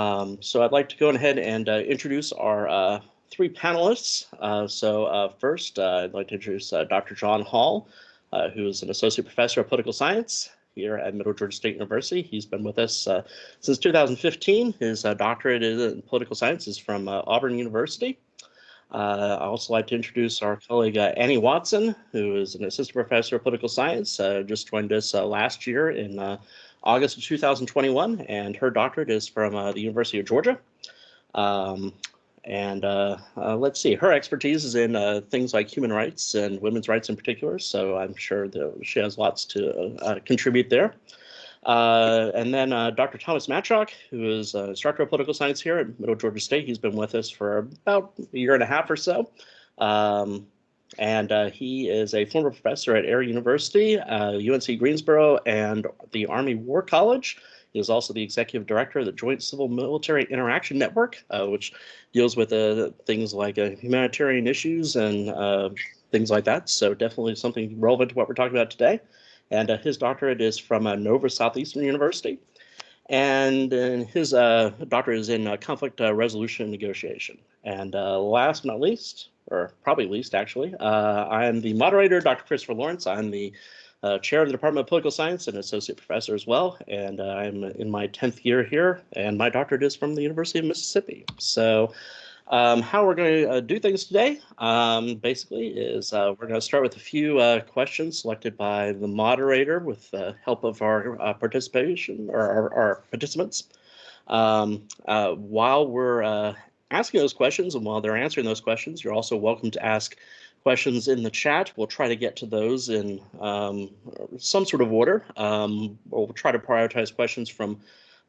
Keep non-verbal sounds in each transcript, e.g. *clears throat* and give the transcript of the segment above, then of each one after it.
Um, so I'd like to go ahead and uh, introduce our uh, three panelists. Uh, so uh, first, uh, I'd like to introduce uh, Dr. John Hall, who is an associate professor of political science here at Middle Georgia State University. He's been with us since 2015. His doctorate in political science is from Auburn University. Uh, I also like to introduce our colleague uh, Annie Watson, who is an assistant professor of political science, uh, just joined us last year in August of 2021, and her doctorate is from uh, the University of Georgia. Um, and uh, uh, let's see, her expertise is in uh, things like human rights and women's rights in particular, so I'm sure that she has lots to uh, contribute there. Uh, and then Dr. Thomas Matyok, who is an instructor of political science here at Middle Georgia State. He's been with us for about a year and a half or so. Um, and uh, he is a former professor at Air University, uh, UNC Greensboro, and the Army War College. He is also the executive director of the Joint Civil Military Interaction Network, uh, which deals with uh, things like uh, humanitarian issues and uh, things like that. So definitely something relevant to what we're talking about today. And his doctorate is from Nova Southeastern University. And, his doctorate is in conflict resolution and negotiation. And last but not least, or probably least actually. Uh, I am the moderator, Dr. Christopher Lawrence. I'm the uh, chair of the Department of Political Science and associate professor as well. And uh, I'm in my 10th year here, and my doctorate is from the University of Mississippi. So um, how we're going to uh, do things today, um, basically, is uh, we're going to start with a few uh, questions selected by the moderator with the help of our participation or our, our participants. Um, while we're asking those questions. And while they're answering those questions, you're also welcome to ask questions in the chat. We'll try to get to those in um, some sort of order. Um, we'll try to prioritize questions from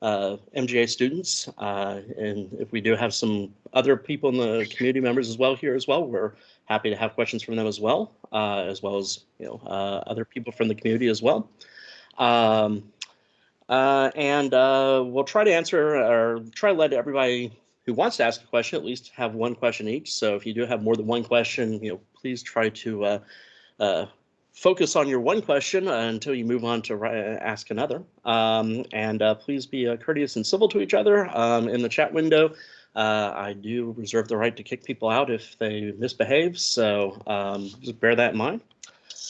uh, MGA students. Uh, and if we do have some other people in the community members as well here as well, we're happy to have questions from them as well, uh, as well as you know uh, other people from the community as well. Um, uh, and uh, we'll try to answer or try to let everybody who wants to ask a question at least have one question each. So if you do have more than one question, you know, please try to uh, uh, focus on your one question until you move on to ask another. Um, and uh, please be uh, courteous and civil to each other um, in the chat window. Uh, I do reserve the right to kick people out if they misbehave, so um, just bear that in mind.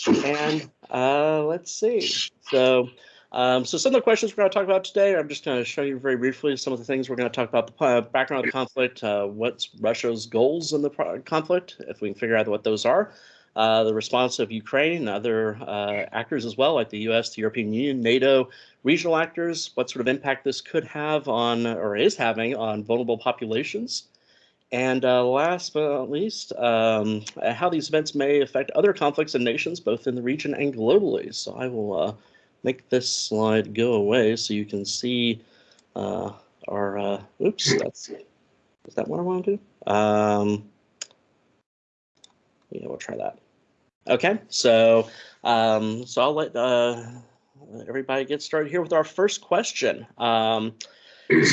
And uh, let's see. So um, so some of the questions we're going to talk about today, I'm just going to show you very briefly some of the things we're going to talk about the uh, background of the conflict, uh, what's Russia's goals in the conflict, if we can figure out what those are, uh, the response of Ukraine and other uh, actors as well, like the U.S., the European Union, NATO, regional actors, what sort of impact this could have on or is having on vulnerable populations. And uh, last but not least, um, how these events may affect other conflicts and nations, both in the region and globally. So I will uh, make this slide go away so you can see uh, our, uh, oops, that's, is that what I want to do? Um, yeah, we'll try that. Okay, so um, so I'll let uh, everybody get started here with our first question. Um,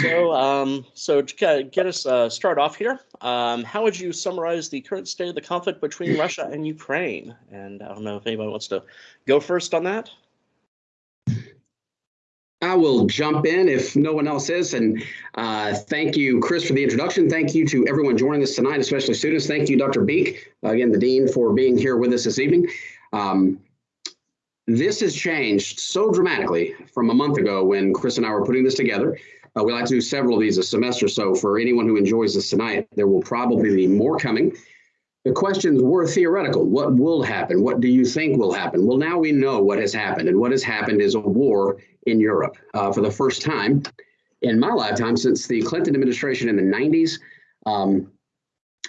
so um, so to get us uh, start off here, um, how would you summarize the current state of the conflict between *laughs* Russia and Ukraine? And I don't know if anybody wants to go first on that. I will jump in if no one else is. And uh, thank you, Chris, for the introduction. Thank you to everyone joining us tonight, especially students. Thank you, Dr. Beek, again, the Dean, for being here with us this evening. Um, this has changed so dramatically from a month ago when Chris and I were putting this together. Uh, we like to do several of these a semester, so for anyone who enjoys this tonight, there will probably be more coming. The questions were theoretical. What will happen? What do you think will happen? Well, now we know what has happened, and what has happened is a war in Europe uh, for the first time in my lifetime since the Clinton administration in the 90s. Um,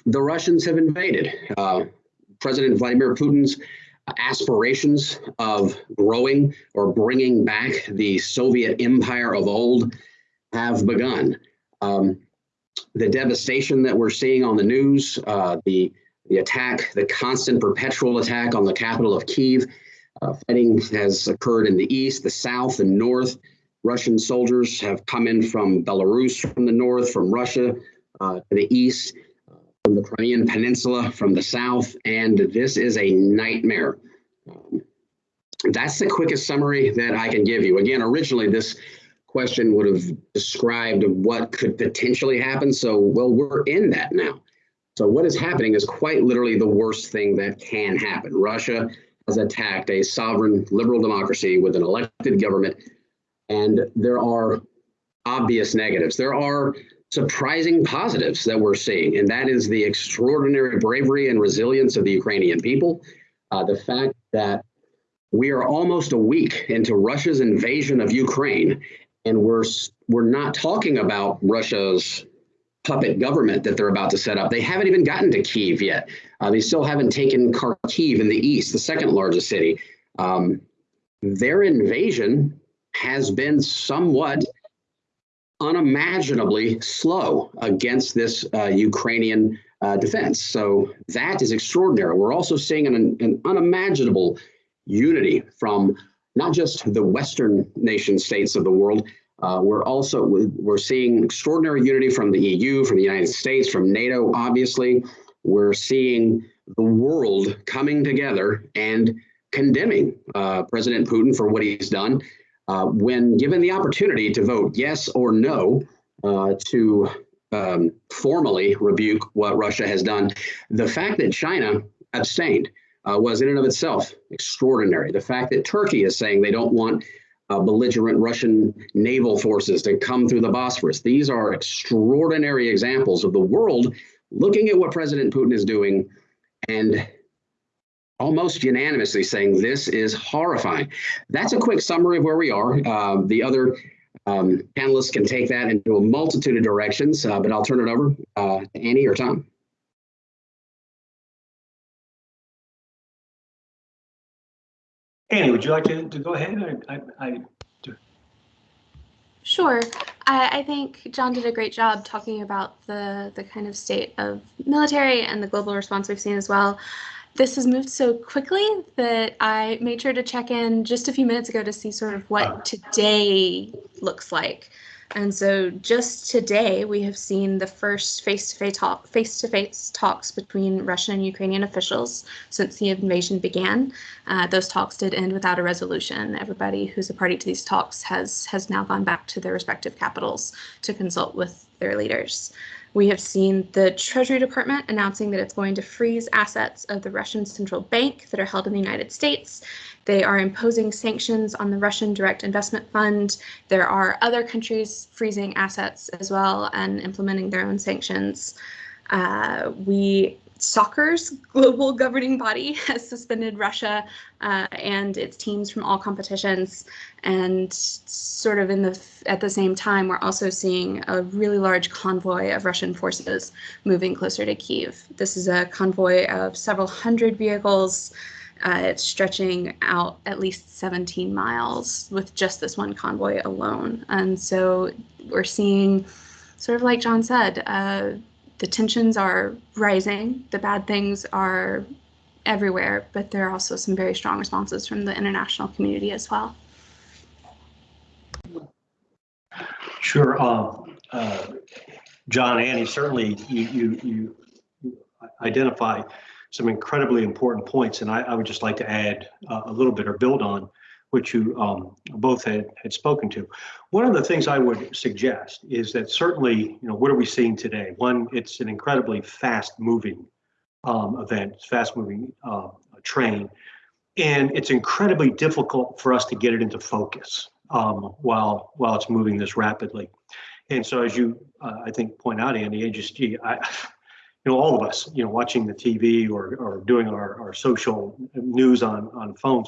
the Russians have invaded. Uh, President Vladimir Putin's aspirations of growing or bringing back the Soviet empire of old have begun. Um, the devastation that we're seeing on the news, uh, the the attack, the constant perpetual attack on the capital of Kiev. Uh, fighting has occurred in the east, the south, and north. Russian soldiers have come in from Belarus from the north, from Russia uh, to the east, uh, from the Crimean Peninsula from the south, and this is a nightmare. Um, that's the quickest summary that I can give you. Again, originally this question would have described what could potentially happen. So, well, we're in that now. So what is happening is quite literally the worst thing that can happen. Russia has attacked a sovereign liberal democracy with an elected government, and there are obvious negatives. There are surprising positives that we're seeing, and that is the extraordinary bravery and resilience of the Ukrainian people. Uh, the fact that we are almost a week into Russia's invasion of Ukraine, and we're we're not talking about Russia's puppet government that they're about to set up. They haven't even gotten to Kiev yet. Uh, they still haven't taken Kharkiv in the east, the second largest city. Um, their invasion has been somewhat unimaginably slow against this uh, Ukrainian uh, defense. So that is extraordinary. We're also seeing an, an unimaginable unity from not just the Western nation states of the world, uh, we're also we're seeing extraordinary unity from the EU, from the United States, from NATO. Obviously, we're seeing the world coming together and condemning uh, President Putin for what he's done. Uh, when given the opportunity to vote yes or no uh, to um, formally rebuke what Russia has done, the fact that China abstained uh, was in and of itself extraordinary. The fact that Turkey is saying they don't want uh, belligerent Russian naval forces to come through the Bosphorus. These are extraordinary examples of the world looking at what President Putin is doing and almost unanimously saying this is horrifying. That's a quick summary of where we are. Uh, the other um, panelists can take that into a multitude of directions, uh, but I'll turn it over uh, to Annie or Tom. Annie, would you like to, to go ahead? I, I, I Sure. I, I, think John did a great job talking about the, the kind of state of military and the global response we've seen as well. This has moved so quickly that I made sure to check in just a few minutes ago to see sort of what ah. today looks like. And so just today, we have seen the first face-to-face talk, face-to-face talks between Russian and Ukrainian officials since the invasion began. Uh, those talks did end without a resolution. Everybody who's a party to these talks has has now gone back to their respective capitals to consult with their leaders. We have seen the Treasury Department announcing that it's going to freeze assets of the Russian central bank that are held in the United States they are imposing sanctions on the Russian Direct Investment Fund. There are other countries freezing assets as well and implementing their own sanctions. Uh, we soccer's global *laughs* governing body *laughs* has suspended Russia uh, and its teams from all competitions. And sort of in the at the same time, we're also seeing a really large convoy of Russian forces moving closer to Kiev. This is a convoy of several hundred vehicles. Uh, it's stretching out at least 17 miles with just this one convoy alone. And so we're seeing, sort of like John said, uh, the tensions are rising, the bad things are everywhere, but there are also some very strong responses from the international community as well. Sure. Uh, uh, John, Annie, certainly you, you, you identify some incredibly important points, and I, I would just like to add uh, a little bit or build on which you um, both had, had spoken to. One of the things I would suggest is that certainly, you know, what are we seeing today? One, it's an incredibly fast-moving um, event, fast-moving uh, train, and it's incredibly difficult for us to get it into focus um, while while it's moving this rapidly. And so, as you, uh, I think, point out, Andy, I just, I, you know, all of us, you know, watching the TV or, or doing our, our social news on, on phones,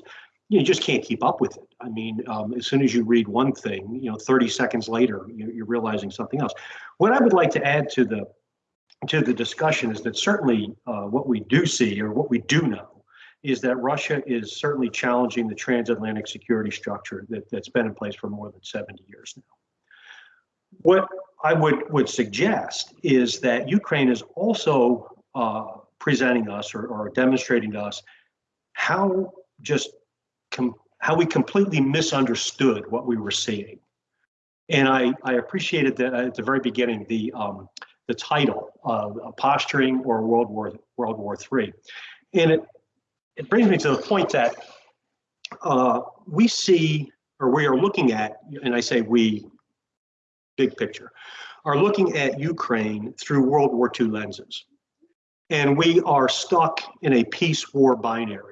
you just can't keep up with it. I mean, um, as soon as you read one thing, you know, 30 seconds later, you're realizing something else. What I would like to add to the to the discussion is that certainly uh, what we do see or what we do know is that Russia is certainly challenging the transatlantic security structure that, that's been in place for more than 70 years now. What I would, would suggest is that Ukraine is also uh, presenting us or, or, demonstrating to us how just how we completely misunderstood what we were seeing. And I, I appreciated that at the very beginning the um, the title of uh, posturing or World War World War III, and it it brings me to the point that uh, we see or we are looking at, and I say we big picture, are looking at Ukraine through World War II lenses. And we are stuck in a peace war binary.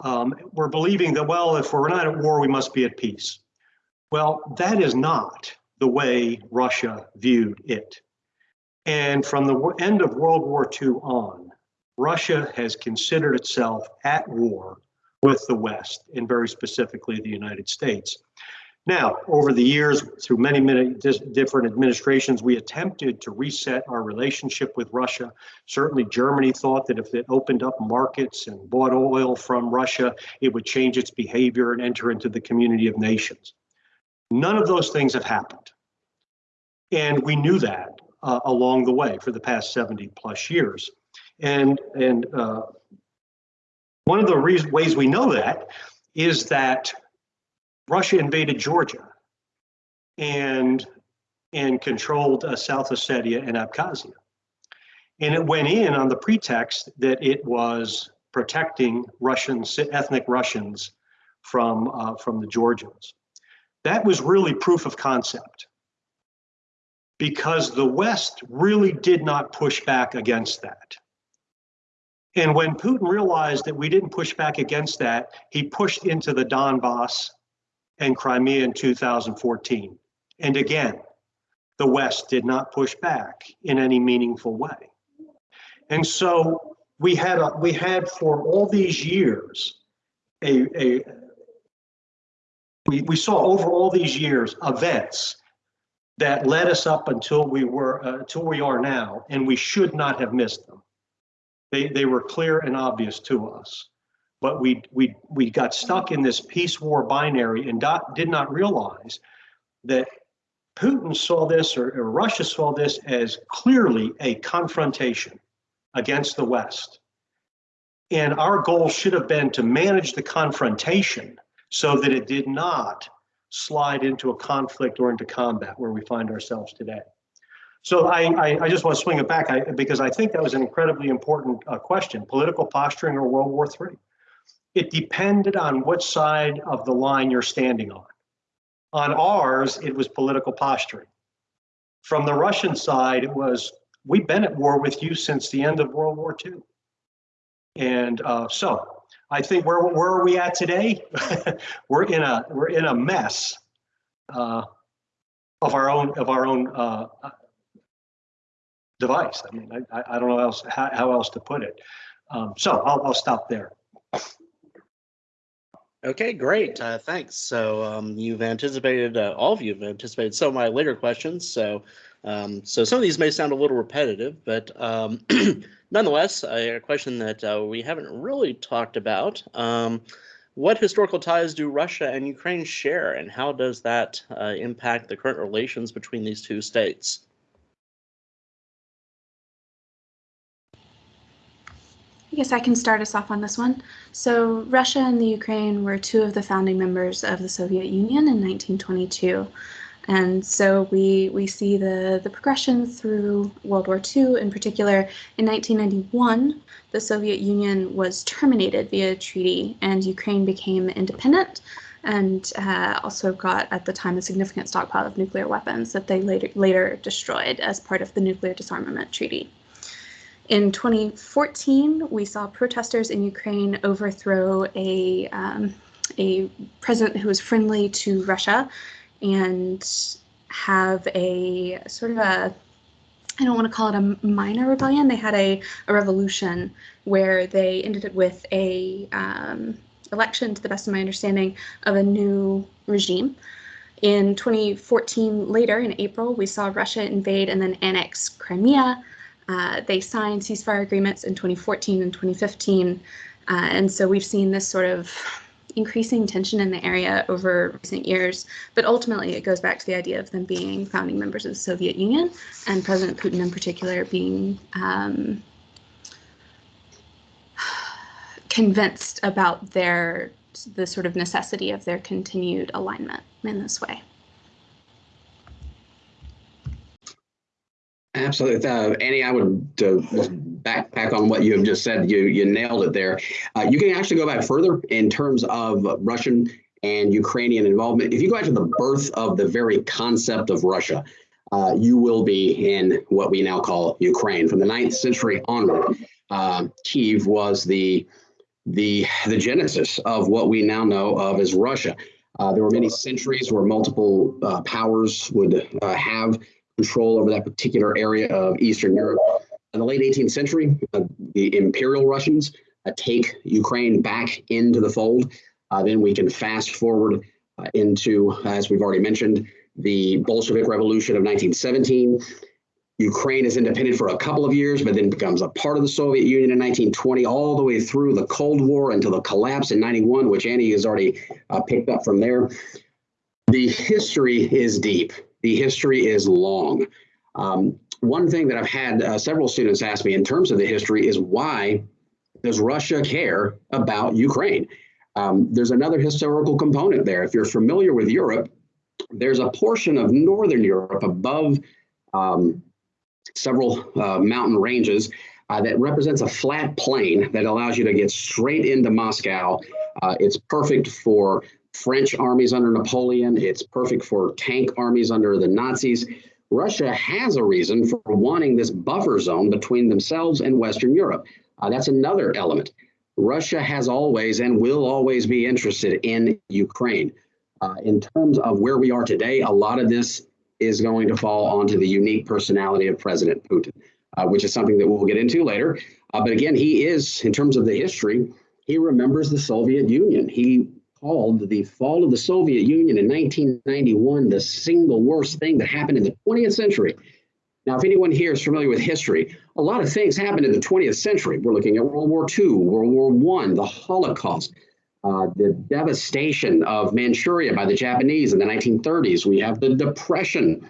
Um, we're believing that, well, if we're not at war, we must be at peace. Well, that is not the way Russia viewed it. And from the end of World War II on, Russia has considered itself at war with the West, and very specifically the United States. Now, over the years, through many, many different administrations, we attempted to reset our relationship with Russia. Certainly, Germany thought that if it opened up markets and bought oil from Russia, it would change its behavior and enter into the community of nations. None of those things have happened. And we knew that uh, along the way for the past 70 plus years. And, and uh, one of the ways we know that is that Russia invaded Georgia and, and controlled uh, South Ossetia and Abkhazia. And it went in on the pretext that it was protecting Russians, ethnic Russians from, uh, from the Georgians. That was really proof of concept because the West really did not push back against that. And when Putin realized that we didn't push back against that, he pushed into the Donbass and Crimea in 2014. And again, the West did not push back in any meaningful way. And so we had a, we had for all these years a, a we, we saw over all these years events that led us up until we were uh, until we are now, and we should not have missed them. They they were clear and obvious to us, but we we we got stuck in this peace war binary and dot, did not realize that Putin saw this or, or Russia saw this as clearly a confrontation against the West. And our goal should have been to manage the confrontation so that it did not slide into a conflict or into combat where we find ourselves today. So I, I, I just want to swing it back I, because I think that was an incredibly important uh, question, political posturing or World War III. It depended on which side of the line you're standing on. On ours, it was political posturing. From the Russian side, it was, we've been at war with you since the end of World War II. And uh, so I think where where are we at today? *laughs* we're in a we're in a mess uh, of our own of our own uh, device. I mean, I, I don't know else how, how else to put it. Um, so I'll I'll stop there. Okay, great. Uh, thanks. So um, you've anticipated, uh, all of you have anticipated some of my later questions. So, um, so some of these may sound a little repetitive, but um, *clears throat* nonetheless, a, a question that uh, we haven't really talked about. Um, what historical ties do Russia and Ukraine share, and how does that uh, impact the current relations between these two states? I guess I can start us off on this one. So, Russia and the Ukraine were two of the founding members of the Soviet Union in 1922. And so we, we see the, the progression through World War II. In particular, in 1991, the Soviet Union was terminated via treaty, and Ukraine became independent and uh, also got, at the time, a significant stockpile of nuclear weapons that they later, later destroyed as part of the Nuclear Disarmament Treaty. In 2014, we saw protesters in Ukraine overthrow a, um, a president who was friendly to Russia and have a sort of a I don't want to call it a minor rebellion. They had a, a revolution where they ended it with a um, election, to the best of my understanding, of a new regime. In 2014, later in April, we saw Russia invade and then annex Crimea. Uh, they signed ceasefire agreements in 2014 and 2015. Uh, and so we've seen this sort of increasing tension in the area over recent years. But ultimately, it goes back to the idea of them being founding members of the Soviet Union and President Putin in particular being um, *sighs* convinced about their the sort of necessity of their continued alignment in this way. Absolutely. Uh, Annie, I would uh, backpack on what you have just said. You you nailed it there. Uh, you can actually go back further in terms of Russian and Ukrainian involvement. If you go back to the birth of the very concept of Russia, uh, you will be in what we now call Ukraine. From the 9th century onward, uh, Kiev was the the the genesis of what we now know of as Russia. Uh, there were many centuries where multiple powers would have control over that particular area of Eastern Europe. In the late 18th century, uh, the Imperial Russians uh, take Ukraine back into the fold. Uh, then we can fast forward into, as we've already mentioned, the Bolshevik Revolution of 1917. Ukraine is independent for a couple of years, but then becomes a part of the Soviet Union in 1920, all the way through the Cold War until the collapse in 91, which Annie has already uh, picked up from there. The history is deep. The history is long. Um, one thing that I've had uh, several students ask me in terms of the history is why does Russia care about Ukraine? Um, there's another historical component there. If you're familiar with Europe, there's a portion of Northern Europe above um, several uh, mountain ranges uh, that represents a flat plain that allows you to get straight into Moscow. Uh, it's perfect for French armies under Napoleon. It's perfect for tank armies under the Nazis. Russia has a reason for wanting this buffer zone between themselves and Western Europe. Uh, that's another element. Russia has always and will always be interested in Ukraine. Uh, in terms of where we are today, a lot of this is going to fall onto the unique personality of President Putin, uh, which is something that we'll get into later. Uh, but again, he is, in terms of the history, he remembers the Soviet Union. He called the fall of the Soviet Union in 1991 the single worst thing that happened in the 20th century. Now, if anyone here is familiar with history, a lot of things happened in the 20th century. We're looking at World War II, World War I, the Holocaust, uh, the devastation of Manchuria by the Japanese in the 1930s. We have the Depression.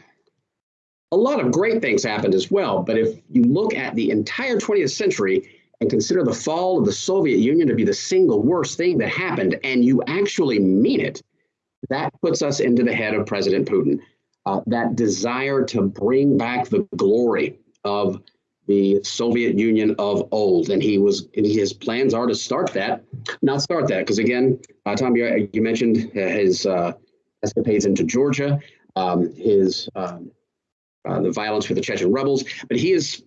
A lot of great things happened as well, but if you look at the entire 20th century and consider the fall of the Soviet Union to be the single worst thing that happened, and you actually mean it, that puts us into the head of President Putin. Uh, that desire to bring back the glory of the Soviet Union of old. And he was, and his plans are to start that, not start that, because again, uh, Tom, you, you mentioned his uh, escapades into Georgia, um, his um, uh, the violence with the Chechen rebels, but he is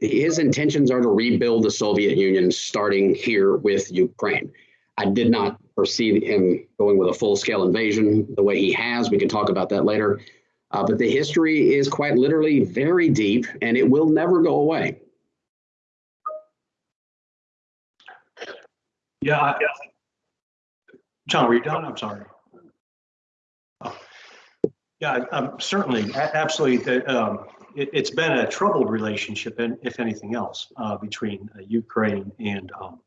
his intentions are to rebuild the Soviet Union, starting here with Ukraine. I did not foresee him going with a full-scale invasion the way he has. We can talk about that later. Uh, but the history is quite literally very deep and it will never go away. Yeah. I, John, are you done? I'm sorry. Oh. Yeah, certainly, absolutely. The, um, it, has been a troubled relationship, and if anything else, uh, between uh, Ukraine and um,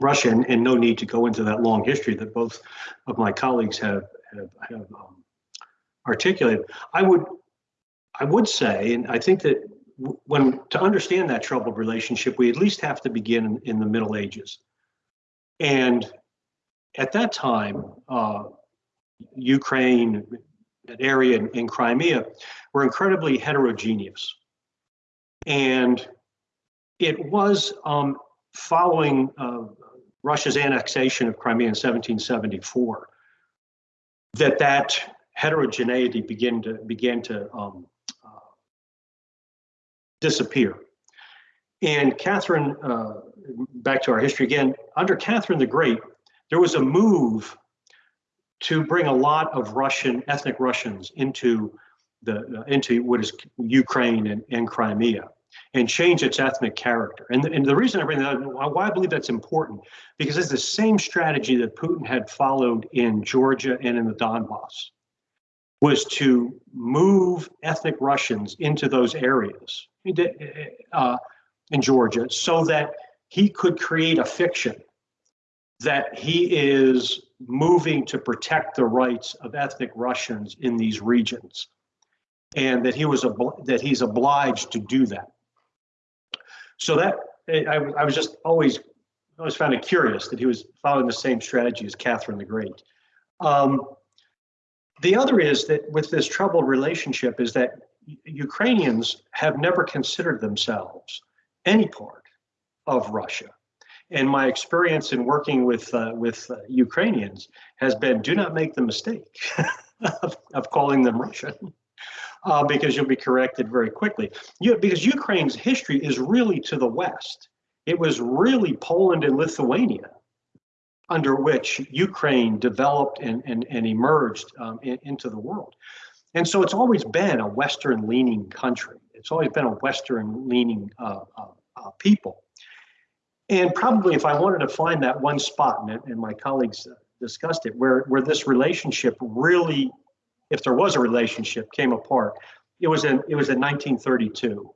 Russia, and, and, no need to go into that long history that both of my colleagues have have, have um, articulated. I would, I would say, and I think that when to understand that troubled relationship, we at least have to begin in, in the Middle Ages. And at that time, uh, Ukraine, that area in, in Crimea, were incredibly heterogeneous. And it was um, following uh, Russia's annexation of Crimea in 1774 that that heterogeneity began to began to um, uh, disappear. And Catherine, uh, back to our history again, under Catherine the Great, there was a move to bring a lot of Russian ethnic Russians into the uh, into what is Ukraine and, and Crimea and change its ethnic character. And, and the reason I bring that up, why I believe that's important, because it's the same strategy that Putin had followed in Georgia and in the Donbass was to move ethnic Russians into those areas uh, in Georgia so that he could create a fiction that he is moving to protect the rights of ethnic Russians in these regions and that he was that he's obliged to do that. So that I, I was just always always found it curious that he was following the same strategy as Catherine the Great. Um, the other is that with this troubled relationship is that Ukrainians have never considered themselves any part of Russia. And my experience in working with uh, with uh, Ukrainians has been: do not make the mistake *laughs* of, of calling them Russian, *laughs* uh, because you'll be corrected very quickly. You, because Ukraine's history is really to the west. It was really Poland and Lithuania under which Ukraine developed and, and, and emerged um, in, into the world. And so it's always been a Western leaning country. It's always been a Western leaning uh, uh, uh, people. And probably if I wanted to find that one spot, and, and my colleagues discussed it, where, where this relationship really, if there was a relationship, came apart, it was in, it was in 1932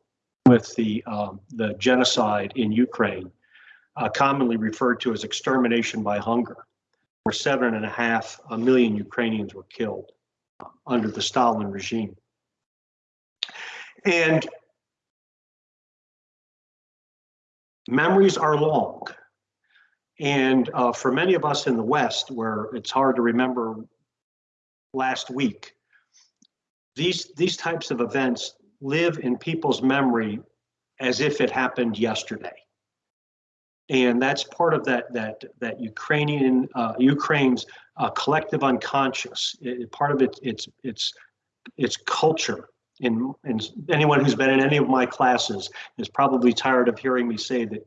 with the, um, the genocide in Ukraine uh, commonly referred to as extermination by hunger, where seven and a half a million Ukrainians were killed uh, under the Stalin regime. And memories are long. And uh, for many of us in the West, where it's hard to remember last week, these, these types of events live in people's memory as if it happened yesterday and that's part of that that that Ukrainian uh, Ukraine's uh, collective unconscious. It, part of it, it's it's it's culture. And, and anyone who's been in any of my classes is probably tired of hearing me say that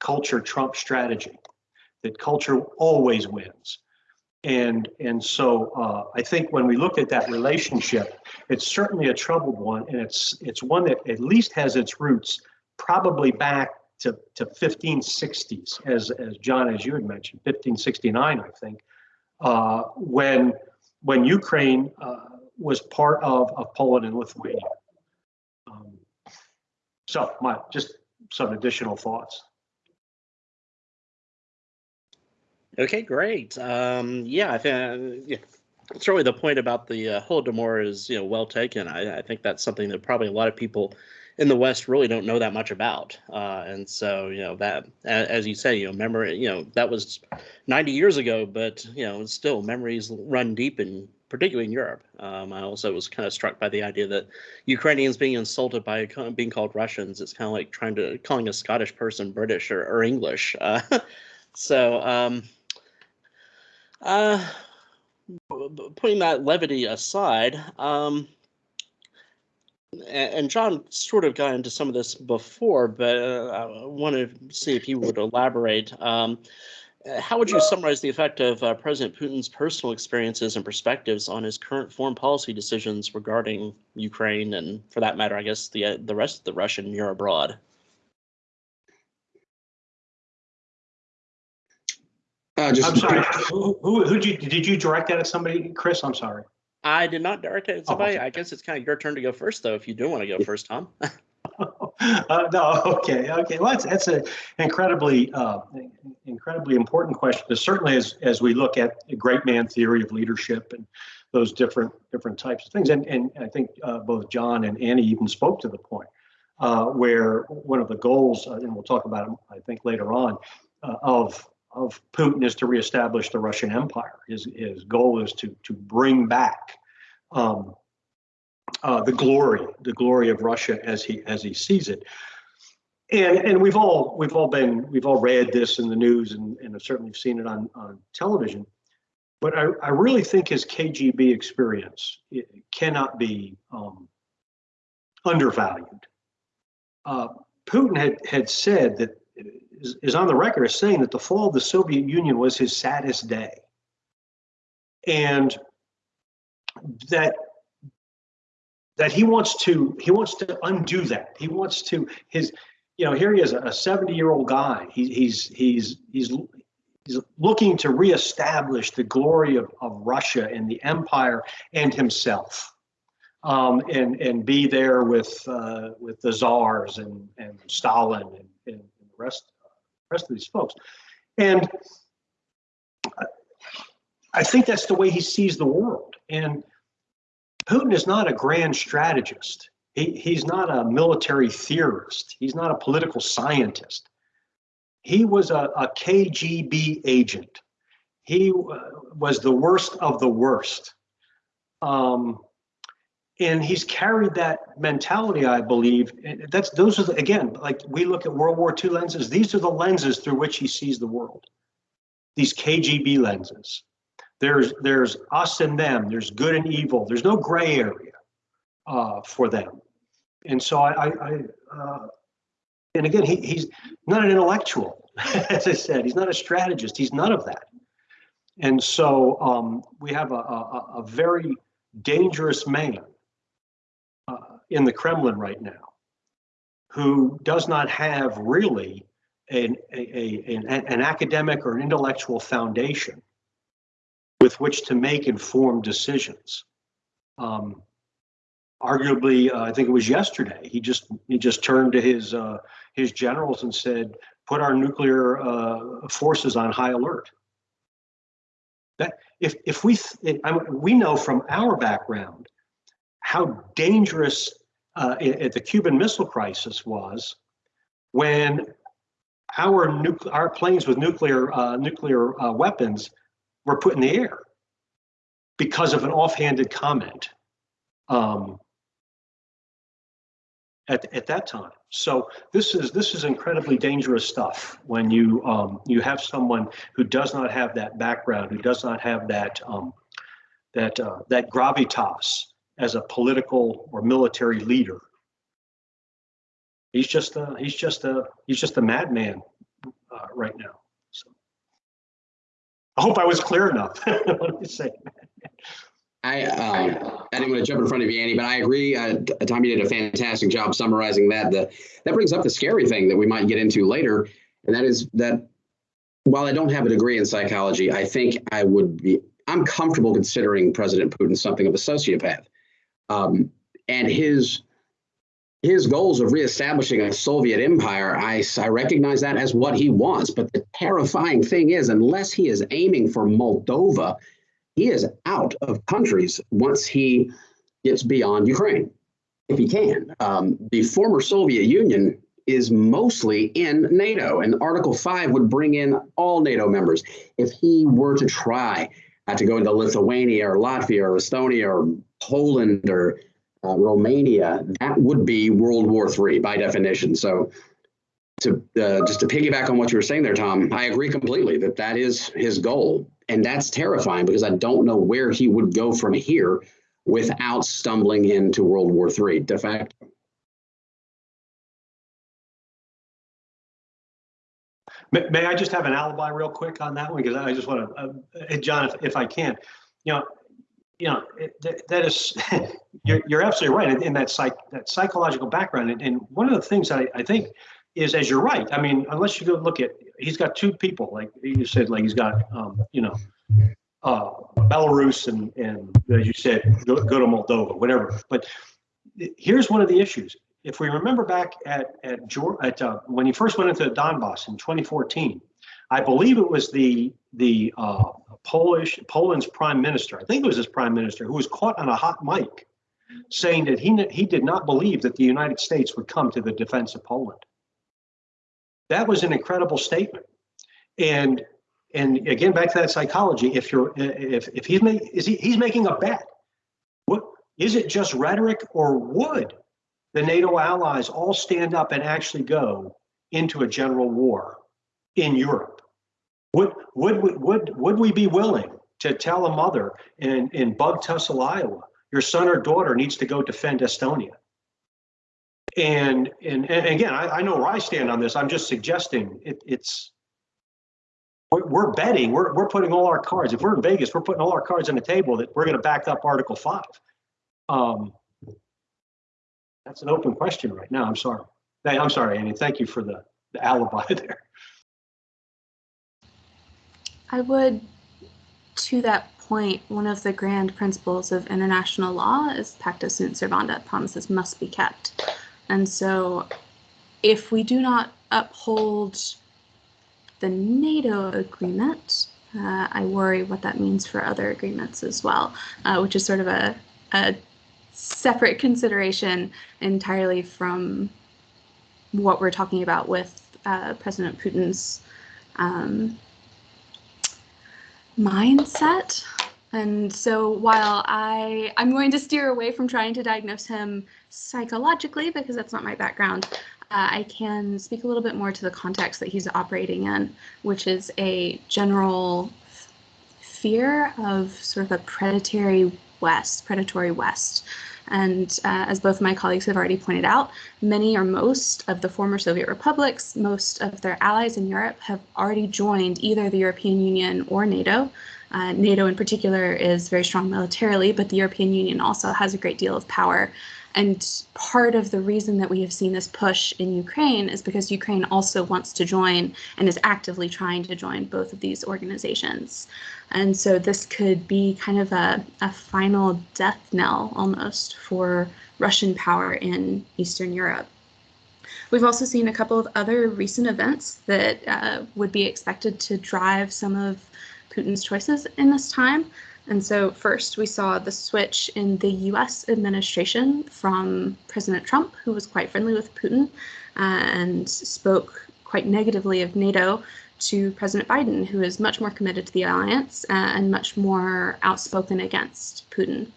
culture trumps strategy, that culture always wins. And and so uh, I think when we look at that relationship, it's certainly a troubled one, and it's it's one that at least has its roots probably back to, to 1560s, as, as John, as you had mentioned, 1569, I think, uh, when, when Ukraine uh, was part of, of Poland and Lithuania. Um, so my, just some additional thoughts. Okay, great. Um, yeah, I think yeah, certainly the point about the uh, Holodomor is you know well taken. I, I think that's something that probably a lot of people in the West really don't know that much about. Uh, and so, you know, that, as you say, you know, memory, you know, that was 90 years ago, but, you know, still memories run deep in, particularly in Europe. Um, I also was kind of struck by the idea that Ukrainians being insulted by being called Russians, it's kind of like trying to, calling a Scottish person British or, or English. *laughs* Uh, so, um, uh, putting that levity aside, um, and John sort of got into some of this before, but uh, I want to see if you would elaborate. Um, how would you summarize the effect of uh, President Putin's personal experiences and perspectives on his current foreign policy decisions regarding Ukraine and, for that matter, I guess the uh, the rest of the Russian near abroad? Uh, just, I'm sorry. who, who, who did you did you direct that at somebody, Chris? I'm sorry. I did not direct it at somebody. Oh, I guess it's kind of your turn to go first, though, if you do want to go first, Tom. *laughs* *laughs* uh, no, *laughs* okay, okay. Well, that's that's an incredibly uh, incredibly important question. But Certainly, as as we look at the great man theory of leadership and those different different types of things, and and I think uh, both John and Annie even spoke to the point uh, where one of the goals, uh, and we'll talk about it, I think later on, uh, of of Putin is to reestablish the Russian Empire. His his goal is to to bring back um, uh, the glory, the glory of Russia as he as he sees it. And and we've all we've all been we've all read this in the news and and certainly seen it on on television. But I, I really think his KGB experience cannot be um, undervalued. Uh, Putin had had said that is, is on the record as saying that the fall of the Soviet Union was his saddest day. And that that he wants to he wants to undo that. He wants to his you know here he is a 70 year old guy. He, he's he's he's he's looking to reestablish the glory of, of Russia and the empire and himself. Um, and and be there with uh, with the czars and and Stalin and, and the rest rest of these folks. And I think that's the way he sees the world. And Putin is not a grand strategist. He, he's not a military theorist. He's not a political scientist. He was a, a KGB agent. He uh, was the worst of the worst. Um, and he's carried that mentality, I believe. That's those are the, again, like we look at World War II lenses. These are the lenses through which he sees the world. These KGB lenses. There's there's us and them. There's good and evil. There's no gray area uh, for them. And so I, I, uh, and again, he, he's not an intellectual, *laughs* as I said. He's not a strategist. He's none of that. And so um, we have a, a, a very dangerous man uh, in the Kremlin right now who does not have really an, a, an, an academic or an intellectual foundation with which to make informed decisions. Um, arguably, uh, I think it was yesterday, he just he just turned to his uh, his generals and said, "Put our nuclear uh, forces on high alert." That if if we th- I mean, we know from our background how dangerous uh, the Cuban Missile Crisis was when our nuclear our planes with nuclear uh, nuclear uh, weapons were put in the air because of an offhanded comment um, at, at that time. So this is this is incredibly dangerous stuff when you um, you have someone who does not have that background, who does not have that um, that uh, that gravitas as a political or military leader. He's just a he's just a he's just a madman uh, right now. I hope I was clear enough. *laughs* what me say? I, um, I didn't want to jump in front of you, Annie, but I agree. Uh, Tom, you did a fantastic job summarizing that. The, that brings up the scary thing that we might get into later, and that is that while I don't have a degree in psychology, I think I would be, I'm comfortable considering President Putin something of a sociopath. Um, and his his goals of reestablishing a Soviet empire, I, I recognize that as what he wants. But the terrifying thing is, unless he is aiming for Moldova, he is out of countries once he gets beyond Ukraine, if he can. Um, the former Soviet Union is mostly in NATO, and Article 5 would bring in all NATO members. If he were to try uh, to go into Lithuania or Latvia or Estonia or Poland or uh, Romania, that would be World War III by definition. So, to uh, just to piggyback on what you were saying there, Tom, I agree completely that that is his goal, and that's terrifying because I don't know where he would go from here without stumbling into World War III de facto. May, I just have an alibi real quick on that one because I just want to, uh, John, if, if I can, you know, you know, that, is, *laughs* you're, you're absolutely right in, in that psych, that psychological background. And, and one of the things I, I think is, as you're right, I mean, unless you go look at, he's got two people, like you said, like he's got, um, you know, uh, Belarus and, and as you said, go, go to Moldova, whatever. But here's one of the issues. If we remember back at at, at uh, when he first went into Donbass in 2014, I believe it was the the uh, Polish Poland's prime minister. I think it was his prime minister who was caught on a hot mic saying that he he did not believe that the United States would come to the defense of Poland. That was an incredible statement, and and again back to that psychology. If you're if if he's make, is he he's making a bet. What is it? Just rhetoric, or would the NATO allies all stand up and actually go into a general war in Europe? Would would would would we be willing to tell a mother in in Bug Tussle, Iowa, your son or daughter needs to go defend Estonia? And and, and again, I, I know where I stand on this. I'm just suggesting it, it's we're, betting. We're we're putting all our cards. If we're in Vegas, we're putting all our cards on the table that we're going to back up Article Five. Um, that's an open question right now. I'm sorry. I'm sorry, Annie. Thank you for the, the alibi *laughs* there. I would, to that point, one of the grand principles of international law is pacta sunt servanda, promises must be kept. And so if we do not uphold the NATO agreement, uh, I worry what that means for other agreements as well, uh, which is sort of a, a separate consideration entirely from what we're talking about with uh, President Putin's um, mindset. And so while I I'm going to steer away from trying to diagnose him psychologically because that's not my background, uh, I can speak a little bit more to the context that he's operating in, which is a general fear of sort of a predatory West, predatory West. And uh, as both of my colleagues have already pointed out, many or most of the former Soviet republics, most of their allies in Europe have already joined either the European Union or NATO. Uh, NATO in particular is very strong militarily, but the European Union also has a great deal of power. And part of the reason that we have seen this push in Ukraine is because Ukraine also wants to join and is actively trying to join both of these organizations. And so this could be kind of a, a final death knell almost for Russian power in Eastern Europe. We've also seen a couple of other recent events that uh, would be expected to drive some of Putin's choices in this time. And so, first, we saw the switch in the US administration from President Trump, who was quite friendly with Putin uh, and spoke quite negatively of NATO, to President Biden, who is much more committed to the alliance uh, and much more outspoken against Putin.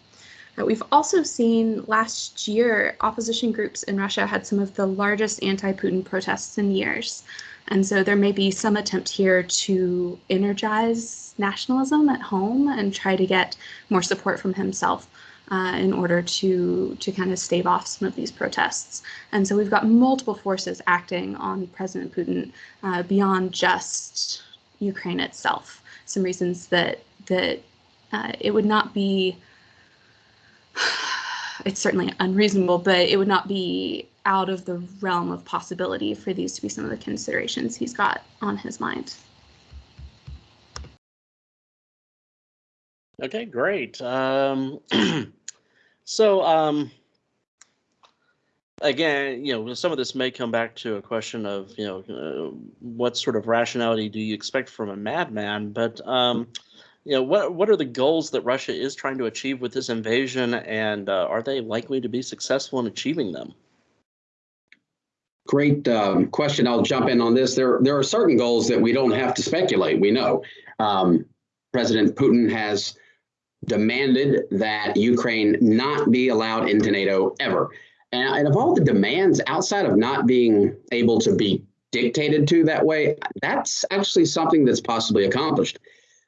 Uh, we've also seen last year opposition groups in Russia had some of the largest anti Putin protests in years. And so there may be some attempt here to energize nationalism at home and try to get more support from himself uh, in order to to kind of stave off some of these protests. And so we've got multiple forces acting on President Putin uh, beyond just Ukraine itself. Some reasons that that uh, it would not be. *sighs* It's certainly unreasonable, but it would not be out of the realm of possibility for these to be some of the considerations he's got on his mind. Okay, great. Um, *clears throat* so, um, again, you know, some of this may come back to a question of, you know, uh, what sort of rationality do you expect from a madman? But, um, you know, what what are the goals that Russia is trying to achieve with this invasion, and uh, are they likely to be successful in achieving them? Great um, question. I'll jump in on this. There, there are certain goals that we don't have to speculate. We know um, President Putin has demanded that Ukraine not be allowed into NATO ever. And, and of all the demands outside of not being able to be dictated to that way, that's actually something that's possibly accomplished.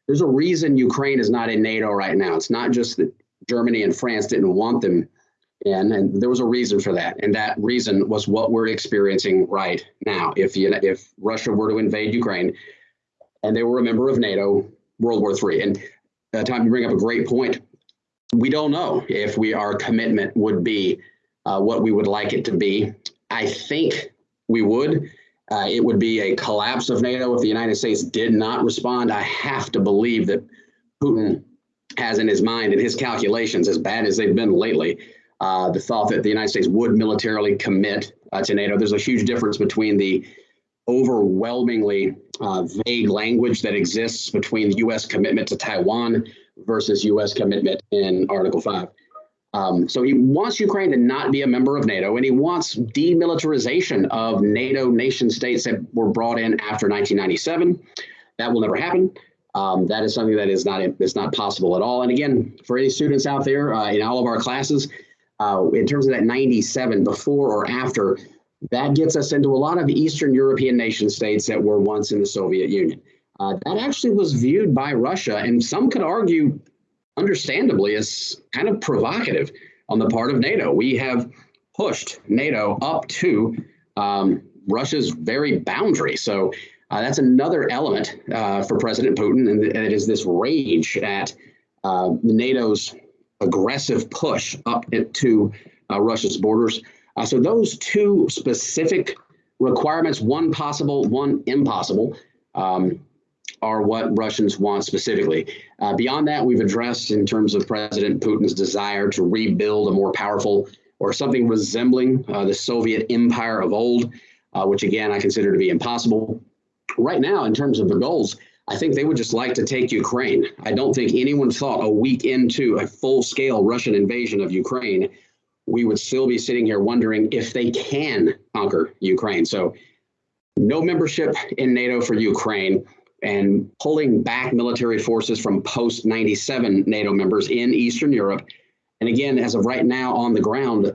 There's a reason Ukraine is not in NATO right now. It's not just that Germany and France didn't want them in, and there was a reason for that. And that reason was what we're experiencing right now. If you, if Russia were to invade Ukraine and they were a member of NATO, World War III. And uh, Tom, you bring up a great point. We don't know if we our commitment would be uh, what we would like it to be. I think we would. Uh, it would be a collapse of NATO if the United States did not respond. I have to believe that Putin has in his mind and his calculations, as bad as they've been lately, uh, the thought that the United States would militarily commit uh, to NATO. There's a huge difference between the overwhelmingly uh, vague language that exists between the U.S. commitment to Taiwan versus U.S. commitment in Article 5. Um, so he wants Ukraine to not be a member of NATO, and he wants demilitarization of NATO nation states that were brought in after 1997. That will never happen. Um, that is something that is not is not possible at all. And again, for any students out there uh, in all of our classes, uh, in terms of that 97, before or after that gets us into a lot of Eastern European nation states that were once in the Soviet Union. Uh, that actually was viewed by Russia, and some could argue, understandably, as kind of provocative on the part of NATO. We have pushed NATO up to um, Russia's very boundary. So uh, that's another element uh, for President Putin, and it is this rage at uh, NATO's aggressive push up to uh, Russia's borders. Uh, so those two specific requirements, one possible, one impossible, um, are what Russians want specifically. Uh, beyond that, we've addressed in terms of President Putin's desire to rebuild a more powerful or something resembling uh, the Soviet empire of old, uh, which again I consider to be impossible. Right now, in terms of the goals, I think they would just like to take Ukraine. I don't think anyone thought a week into a full scale Russian invasion of Ukraine we would still be sitting here wondering if they can conquer Ukraine. So, no membership in NATO for Ukraine. and pulling back military forces from post 97 NATO members in Eastern Europe. And again, as of right now on the ground,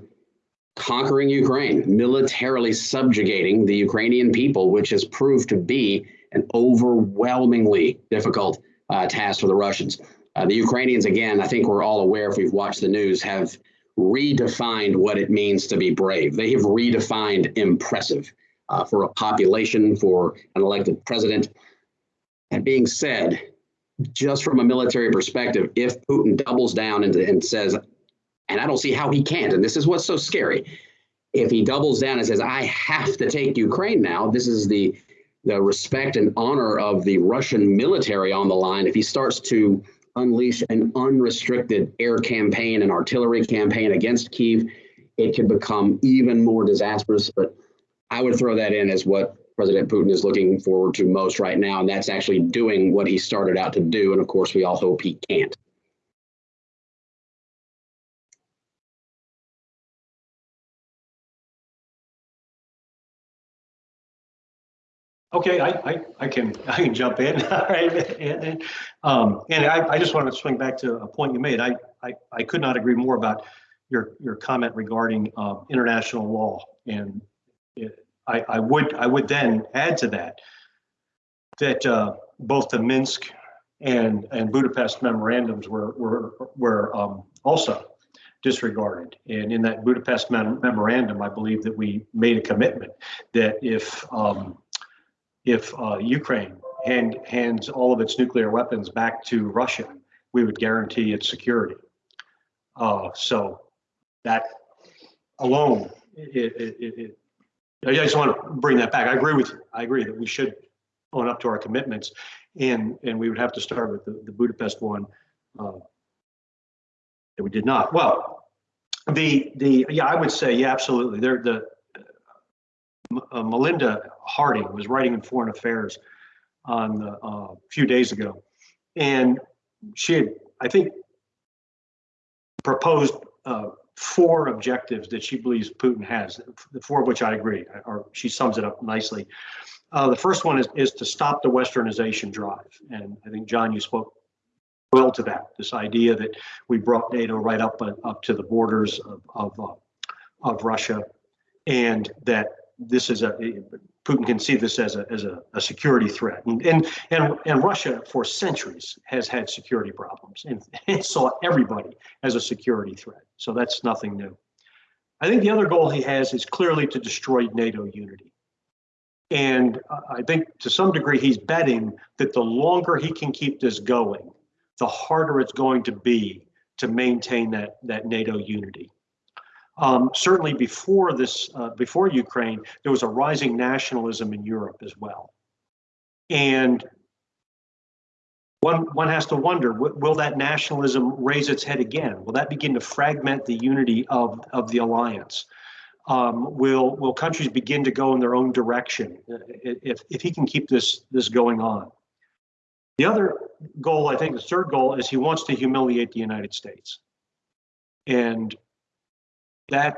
conquering Ukraine, militarily subjugating the Ukrainian people, which has proved to be an overwhelmingly difficult uh, task for the Russians. Uh, the Ukrainians, again, I think we're all aware if we've watched the news, have redefined what it means to be brave. They have redefined impressive uh, for a population, for an elected president. That being said, just from a military perspective, if Putin doubles down and, and says, and I don't see how he can't, and this is what's so scary, if he doubles down and says, I have to take Ukraine now, this is the the respect and honor of the Russian military on the line, if he starts to unleash an unrestricted air campaign and artillery campaign against Kiev, it could become even more disastrous. But I would throw that in as what President Putin is looking forward to most right now, and that's actually doing what he started out to do. And of course, we all hope he can't. Okay, I, I, I can, I can jump in, *laughs* all right, and, and, um, and I, I just want to swing back to a point you made. I, I, I could not agree more about your, your comment regarding, uh, international law. And it, I, I would, I would then add to that, that, uh, both the Minsk and, and Budapest memorandums were, were, were, um, also disregarded. And in that Budapest mem- memorandum, I believe that we made a commitment that if, um, if uh, Ukraine hand, hands all of its nuclear weapons back to Russia, we would guarantee its security. Uh, so that alone, it, it, it, I just want to bring that back. I agree with you. I agree that we should own up to our commitments, and and we would have to start with the, the Budapest one uh, that we did not. Well, the the yeah, I would say yeah, absolutely. There the uh, Melinda Haring was writing in Foreign Affairs on uh, a few days ago, and she had, I think, proposed uh, four objectives that she believes Putin has. The four of which I agree, or she sums it up nicely. Uh, the first one is is to stop the Westernization drive, and I think John, you spoke well to that. This idea that we brought NATO right up uh, up to the borders of of, of Russia, and that this is a Putin can see this as a as a, a security threat, and, and and and Russia for centuries has had security problems, and it saw everybody as a security threat. So that's nothing new. I think the other goal he has is clearly to destroy NATO unity, and I think to some degree he's betting that the longer he can keep this going, the harder it's going to be to maintain that that NATO unity. Um, certainly before this, uh, before Ukraine, there was a rising nationalism in Europe as well. And one, one has to wonder, will that nationalism raise its head again? Will that begin to fragment the unity of, of the alliance? Um, will, will countries begin to go in their own direction if, if he can keep this, this going on? The other goal, I think the third goal is he wants to humiliate the United States. And that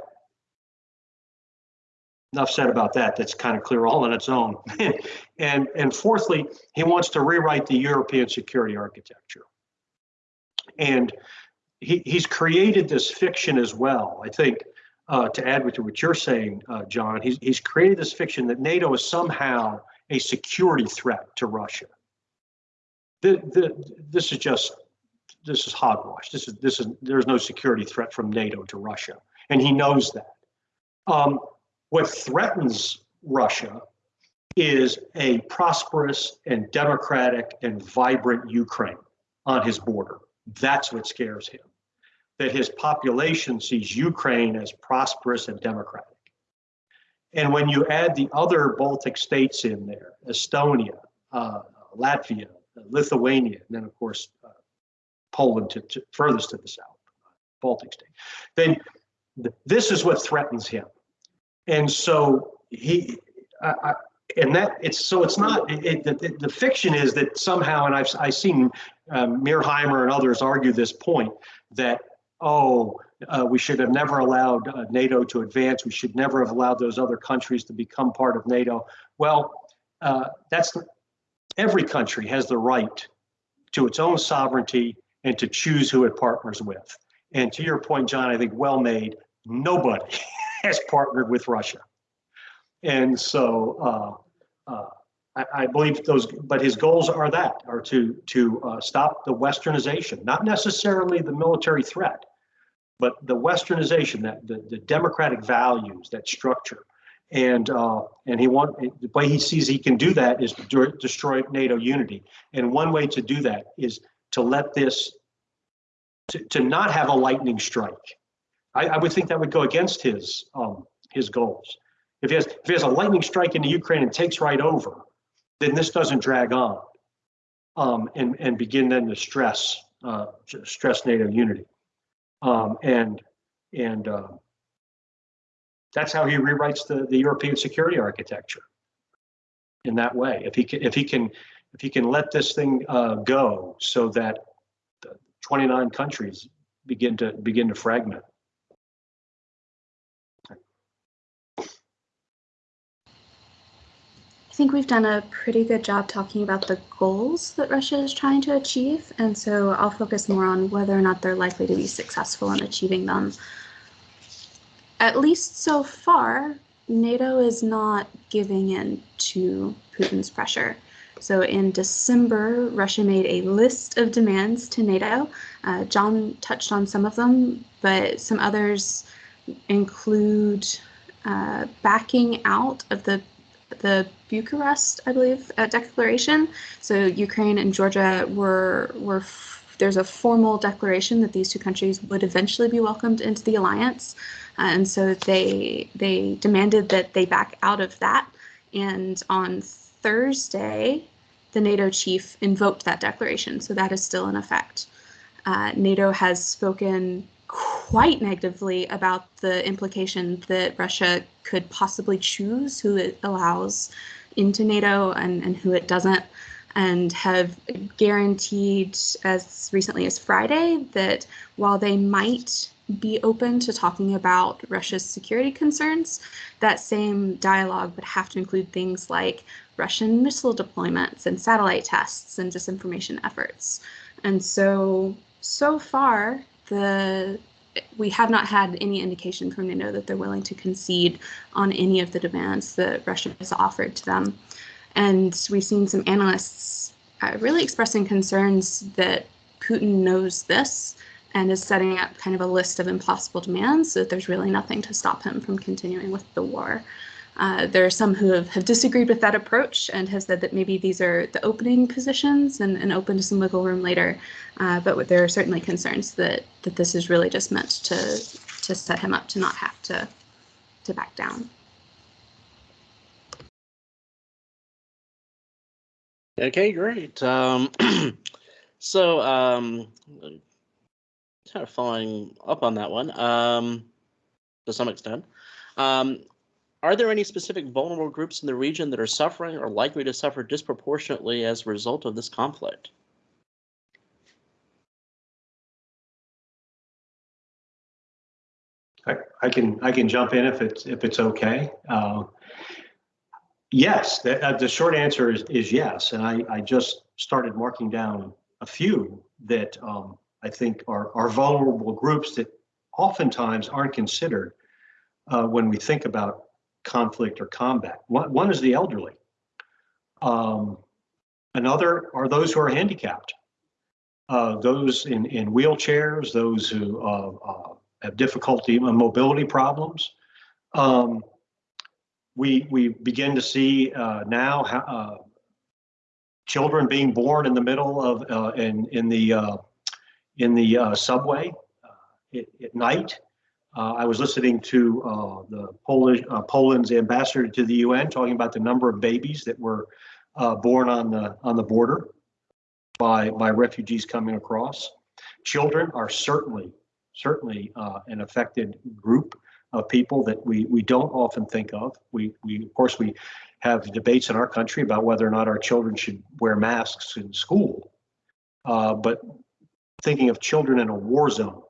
enough said about that. That's kind of clear all on its own. *laughs* and and fourthly, he wants to rewrite the European security architecture. And he, he's created this fiction as well. I think uh, to add to what you're saying, uh, John, he's, he's created this fiction that NATO is somehow a security threat to Russia. The, the, this is just this is hogwash. This is this is there's no security threat from NATO to Russia and he knows that. Um, what threatens Russia is a prosperous and democratic and vibrant Ukraine on his border. That's what scares him. That his population sees Ukraine as prosperous and democratic. And when you add the other Baltic states in there, Estonia, uh, Latvia, Lithuania, and then of course uh, Poland to, to, furthest to the south, Baltic state, then this is what threatens him. And so he, I, I, and that it's so it's not it, it, the, the, fiction is that somehow, and I've I've seen um, and others argue this point that oh uh, we should have never allowed uh, NATO to advance. We should never have allowed those other countries to become part of NATO. Well, uh, that's every country has the right to its own sovereignty and to choose who it partners with. And to your point, John, I think well made, nobody *laughs* has partnered with Russia. And so uh, uh, I, I, believe those, but his goals are that, are to, to uh, stop the westernization, not necessarily the military threat, but the westernization, that the, the democratic values, that structure. And uh, and he want the way he sees he can do that is to destroy NATO unity. And one way to do that is to let this to, to not have a lightning strike. I, I would think that would go against his um, his goals. If he has if he has a lightning strike into Ukraine and takes right over, then this doesn't drag on um, and and begin then to stress uh, stress NATO unity. Um, and and uh, that's how he rewrites the, the European security architecture in that way. If he can, if he can, if he can let this thing uh, go so that 29 countries begin to begin to fragment. Think we've done a pretty good job talking about the goals that Russia is trying to achieve, and so I'll focus more on whether or not they're likely to be successful in achieving them at least so far, NATO is not giving in to Putin's pressure. So in December, Russia made a list of demands to NATO. Uh, John touched on some of them, but some others include uh, backing out of the the Bucharest, I believe, uh, declaration. So Ukraine and Georgia were were there's a formal declaration that these two countries would eventually be welcomed into the alliance. And so they they demanded that they back out of that. And on Thursday, the NATO chief invoked that declaration. So that is still in effect. Uh, NATO has spoken quite negatively about the implication that Russia could possibly choose who it allows into NATO and, and who it doesn't, and have guaranteed as recently as Friday that while they might be open to talking about Russia's security concerns, that same dialogue would have to include things like Russian missile deployments and satellite tests and disinformation efforts. And so, so far, the we have not had any indication from NATO that they're willing to concede on any of the demands that Russia has offered to them. And we've seen some analysts uh, really expressing concerns that Putin knows this and is setting up kind of a list of impossible demands so that there's really nothing to stop him from continuing with the war. Uh, there are some who have, have disagreed with that approach and have said that maybe these are the opening positions and, and open to some wiggle room later. Uh, but there are certainly concerns that, that this is really just meant to, to set him up to not have to, to back down. Okay, great. Um, *clears throat* so um, kind of following up on that one um, to some extent. Um, are there any specific vulnerable groups in the region that are suffering or likely to suffer disproportionately as a result of this conflict? I, I can I can jump in if it's if it's okay. Uh, yes, the, uh, the short answer is is yes, and I I just started marking down a few that um, I think, are, are vulnerable groups that oftentimes aren't considered uh, when we think about conflict or combat. One, one is the elderly. Um, another are those who are handicapped, uh, those in, in wheelchairs, those who uh, uh have difficulty uh, mobility problems. Um, we, we begin to see uh, now how, children being born in the middle of in, in the in the uh, subway uh, at, at, night. Uh, I was listening to uh, the Polish, Poland's ambassador to the UN talking about the number of babies that were born on the on the border by by refugees coming across. Children are certainly certainly an affected group of people that we we don't often think of. We we of course we have debates in our country about whether or not our children should wear masks in school. Uh, but thinking of children in a war zone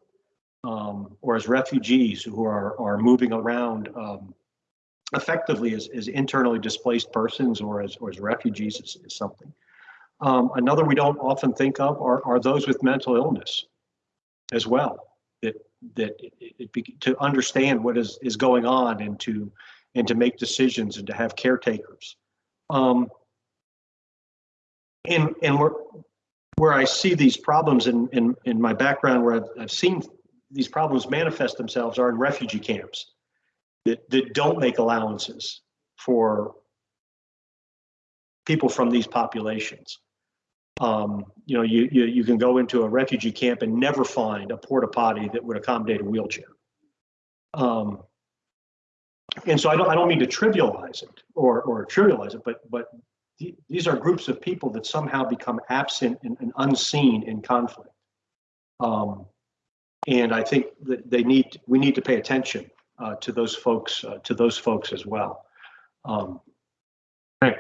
um, or as refugees who are, are moving around um, effectively as, as internally displaced persons or as, or as refugees is, is something. Um, another we don't often think of are, are those with mental illness as well. That that it, it, to understand what is is going on and to and to make decisions and to have caretakers. Um, and and where where I see these problems in in in my background, where I've, I've seen these problems manifest themselves, are in refugee camps that that don't make allowances for people from these populations. Um, you know, you, you you can go into a refugee camp and never find a porta potty that would accommodate a wheelchair. Um, and so I don't I don't mean to trivialize it or or trivialize it, but but th- these are groups of people that somehow become absent and, and unseen in conflict. Um, and I think that they need we need to pay attention uh, to those folks uh, to those folks as well. Um, right.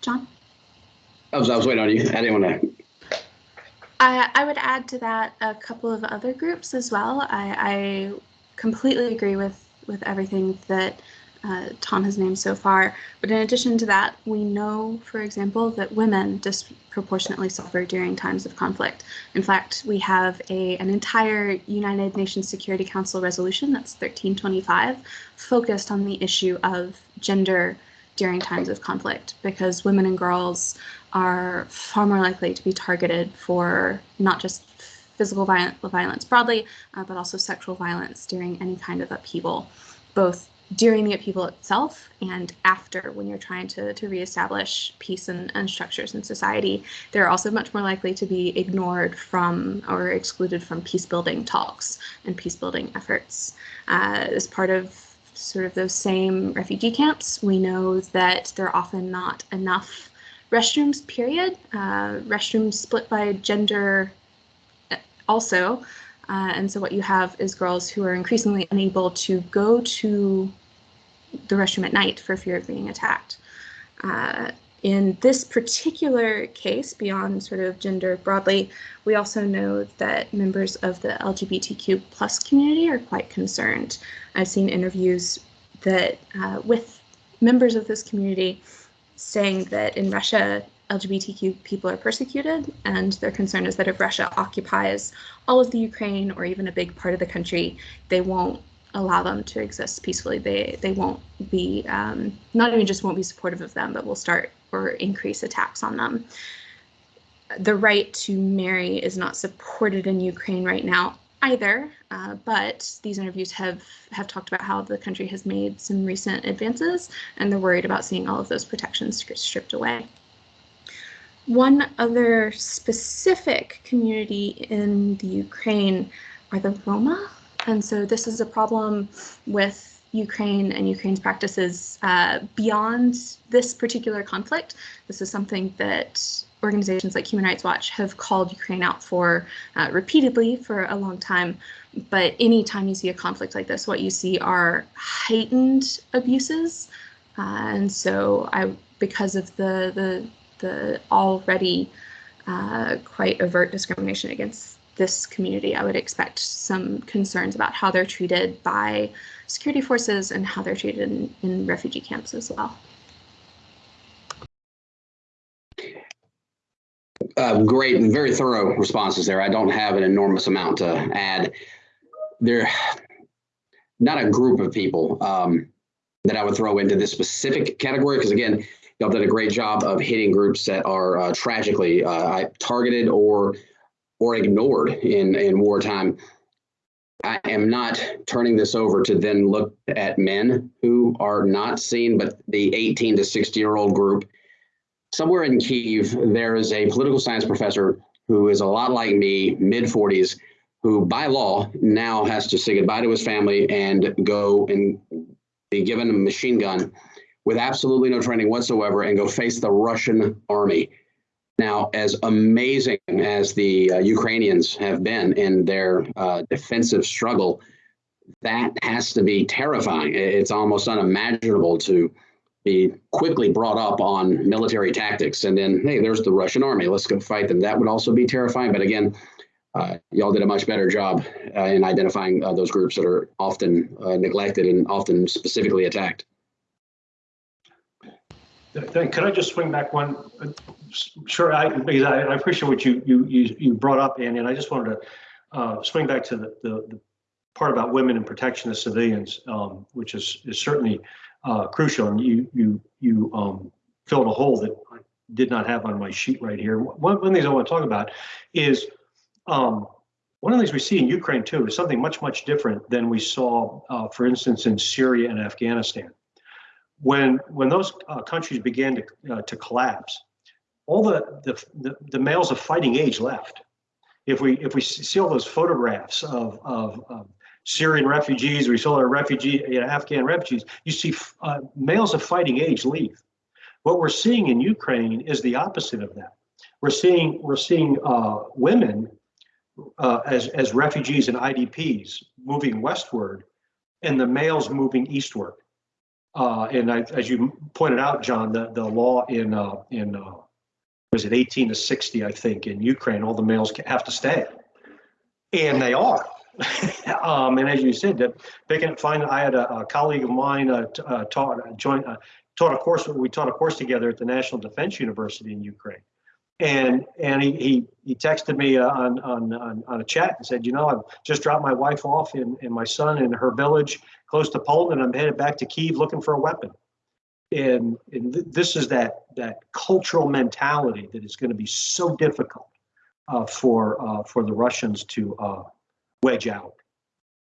John? I was, I was waiting on you. I didn't want to. I, I would add to that a couple of other groups as well. I, I completely agree with, with everything that uh, Tom has named so far. But in addition to that, we know, for example, that women disproportionately suffer during times of conflict. In fact, we have a, an entire United Nations Security Council resolution, that's 1325, focused on the issue of gender during times of conflict because women and girls are far more likely to be targeted for not just physical violence, broadly, uh, but also sexual violence during any kind of upheaval, both during the upheaval itself and after when you're trying to, to reestablish peace and, and structures in society. They're also much more likely to be ignored from or excluded from peace building talks and peace building efforts. Uh, as part of sort of those same refugee camps, we know that there are often not enough restrooms, period. Uh, restrooms split by gender uh, also. Uh, and so what you have is girls who are increasingly unable to go to the restroom at night for fear of being attacked. Uh, in this particular case, beyond sort of gender broadly, we also know that members of the LGBTQ plus community are quite concerned. I've seen interviews that uh, with members of this community saying that in Russia, LGBTQ people are persecuted, and their concern is that if Russia occupies all of the Ukraine or even a big part of the country, they won't allow them to exist peacefully. They they won't be um, not even just won't be supportive of them, but will start or increase attacks on them. The right to marry is not supported in Ukraine right now either, uh, but these interviews have have talked about how the country has made some recent advances, and they're worried about seeing all of those protections stripped away. One other specific community in the Ukraine are the Roma, and so this is a problem with Ukraine and Ukraine's practices uh, beyond this particular conflict. This is something that organizations like Human Rights Watch have called Ukraine out for uh, repeatedly for a long time. But anytime you see a conflict like this, what you see are heightened abuses. Uh, and so I, because of the, the, the already uh, quite overt discrimination against this community, I would expect some concerns about how they're treated by security forces and how they're treated in, in refugee camps as well. Uh, great and very thorough responses there. I don't have an enormous amount to add. There, not a group of people um, that I would throw into this specific category because again, y'all done a great job of hitting groups that are uh, tragically uh, targeted or or ignored in, in wartime. I am not turning this over to then look at men who are not seen, but the 18 to 60 year old group. Somewhere in Kiev, there is a political science professor who is a lot like me, mid 40s, who by law now has to say goodbye to his family and go and be given a machine gun with absolutely no training whatsoever and go face the Russian army. Now, as amazing as the uh, Ukrainians have been in their uh, defensive struggle, that has to be terrifying. It's almost unimaginable to be quickly brought up on military tactics and then, hey, there's the Russian army. Let's go fight them. That would also be terrifying. But again, uh, y'all did a much better job uh, in identifying uh, those groups that are often uh, neglected and often specifically attacked. Could I just swing back one? Sure, I, because I, I appreciate what you, you, you, you brought up, Andy, and I just wanted to, uh, swing back to the, the, the part about women and protection of civilians, um, which is, is certainly, uh, crucial, and you, you, you, um, filled a hole that I did not have on my sheet right here. One, one of the things I want to talk about is, um, one of the things we see in Ukraine too is something much, much different than we saw, uh, for instance, in Syria and Afghanistan when when those uh, countries began to uh, to collapse, all the, the the the males of fighting age left. If we if we see all those photographs of of, of Syrian refugees, we saw our refugee you know, Afghan refugees, you see uh, males of fighting age leave. What we're seeing in Ukraine is the opposite of that. We're seeing we're seeing uh, women uh, as as refugees and IDPs moving westward, and the males moving eastward. Uh, and I, as you pointed out, John, the, the law in, uh, in, uh, was it 18 to 60, I think, in Ukraine, all the males have to stay. And they are. *laughs* um, and as you said, that picking find, I had a, a colleague of mine uh, t- uh, taught, uh, joined, uh, taught a course, we taught a course together at the National Defense University in Ukraine. And, and he, he, he texted me uh, on, on, on, on a chat and said, you know, I've just dropped my wife off and, and my son in her village close to Poland, and I'm headed back to Kiev looking for a weapon. And, and th- this is that that cultural mentality that is going to be so difficult uh, for uh, for the Russians to uh, wedge out.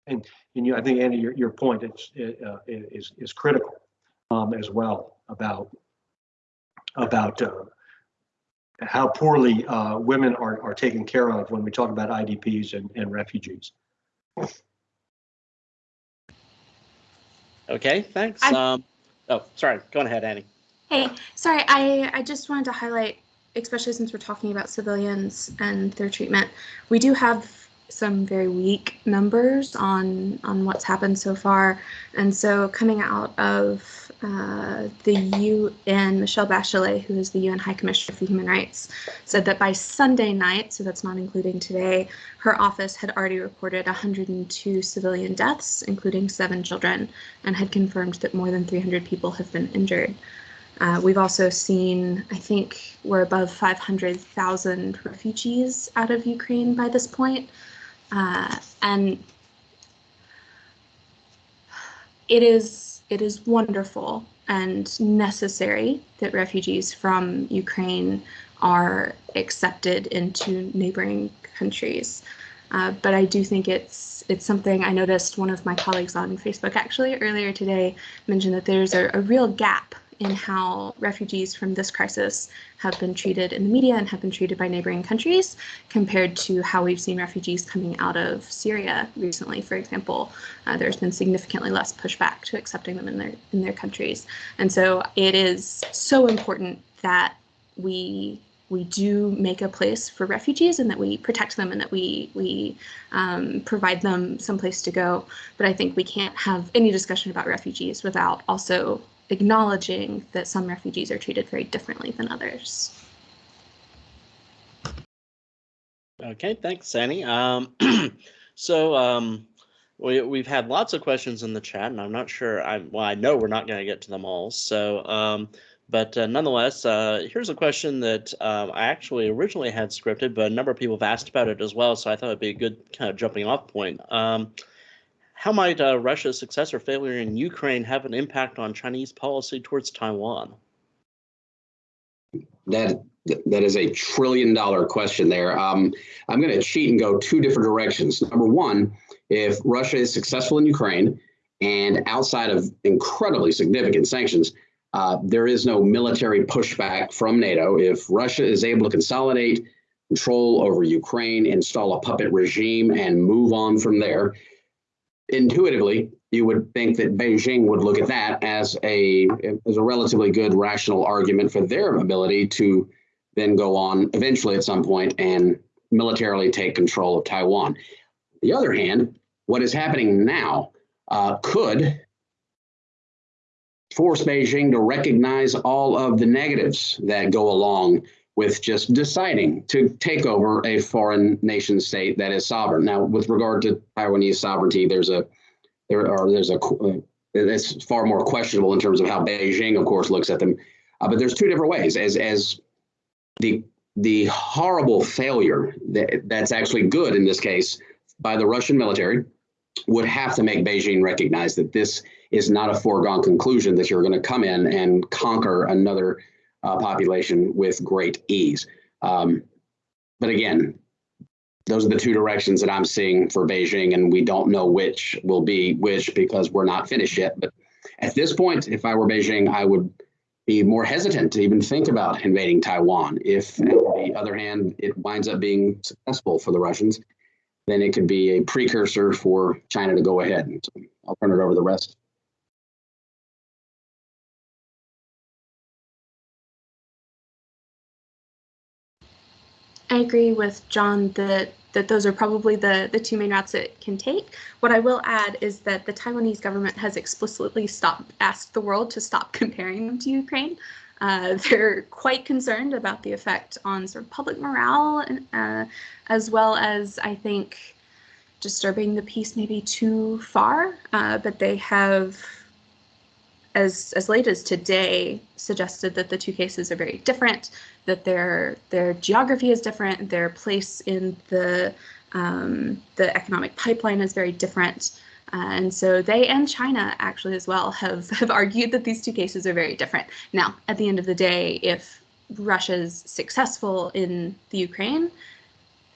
And and you, I think Andy, your, your point is uh, is is critical um, as well about about uh, how poorly uh, women are are taken care of when we talk about IDPs and, and refugees. Okay, thanks. I- Um, oh, sorry. Go ahead, Annie. Hey, sorry, I, I just wanted to highlight, especially since we're talking about civilians and their treatment, we do have some very weak numbers on on what's happened so far. And so coming out of uh, the UN, Michelle Bachelet, who is the UN High Commissioner for Human Rights, said that by Sunday night, so that's not including today, her office had already reported 102 civilian deaths, including seven children, and had confirmed that more than 300 people have been injured. Uh, we've also seen, I think we're above 500,000 refugees out of Ukraine by this point. Uh, and it is it is wonderful and necessary that refugees from Ukraine are accepted into neighboring countries. Uh, but I do think it's it's something I noticed one of my colleagues on Facebook actually earlier today mentioned that there's a, a real gap in how refugees from this crisis have been treated in the media and have been treated by neighboring countries compared to how we've seen refugees coming out of Syria recently, for example. Uh, there's been significantly less pushback to accepting them in their in their countries. And so it is so important that we we do make a place for refugees and that we protect them and that we we um, provide them some place to go. But I think we can't have any discussion about refugees without also acknowledging that some refugees are treated very differently than others. Okay, thanks, Annie. Um, *clears throat* so um, we, we've had lots of questions in the chat, and I'm not sure. I well, I know we're not going to get to them all. So, um, but uh, nonetheless, uh, here's a question that um, I actually originally had scripted, but a number of people have asked about it as well. So I thought it'd be a good kind of jumping off point. How might uh, Russia's success or failure in Ukraine have an impact on Chinese policy towards Taiwan? That that is a trillion dollar question there. Um, I'm going to cheat and go two different directions. Number one, if Russia is successful in Ukraine and outside of incredibly significant sanctions, uh, there is no military pushback from NATO. If Russia is able to consolidate control over Ukraine, install a puppet regime, and move on from there, intuitively, you would think that Beijing would look at that as a as a relatively good rational argument for their ability to then go on eventually at some point and militarily take control of Taiwan. The other hand, what is happening now uh, could force Beijing to recognize all of the negatives that go along with just deciding to take over a foreign nation state that is sovereign. Now, with regard to Taiwanese sovereignty, there's a there are there's a uh, it's far more questionable in terms of how Beijing, of course, looks at them. Uh, but there's two different ways. As as the the horrible failure that, that's actually good in this case by the Russian military would have to make Beijing recognize that this is not a foregone conclusion that you're going to come in and conquer another uh, population with great ease. Um, but again, those are the two directions that I'm seeing for Beijing, and we don't know which will be which because we're not finished yet. But at this point, if I were Beijing, I would be more hesitant to even think about invading Taiwan. If, on the other hand, it winds up being successful for the Russians, then it could be a precursor for China to go ahead. So I'll turn it over to the rest. I agree with John that that those are probably the the two main routes it can take. What I will add is that the Taiwanese government has explicitly stopped asked the world to stop *laughs* comparing them to Ukraine. Uh, they're quite concerned about the effect on sort of public morale, uh, as well as I think disturbing the peace maybe too far. Uh, but they have as as late as today suggested that the two cases are very different, that their their geography is different, their place in the um, the economic pipeline is very different. Uh, and so they and China actually as well have, *laughs* have argued that these two cases are very different. Now, at the end of the day, if Russia's successful in the Ukraine,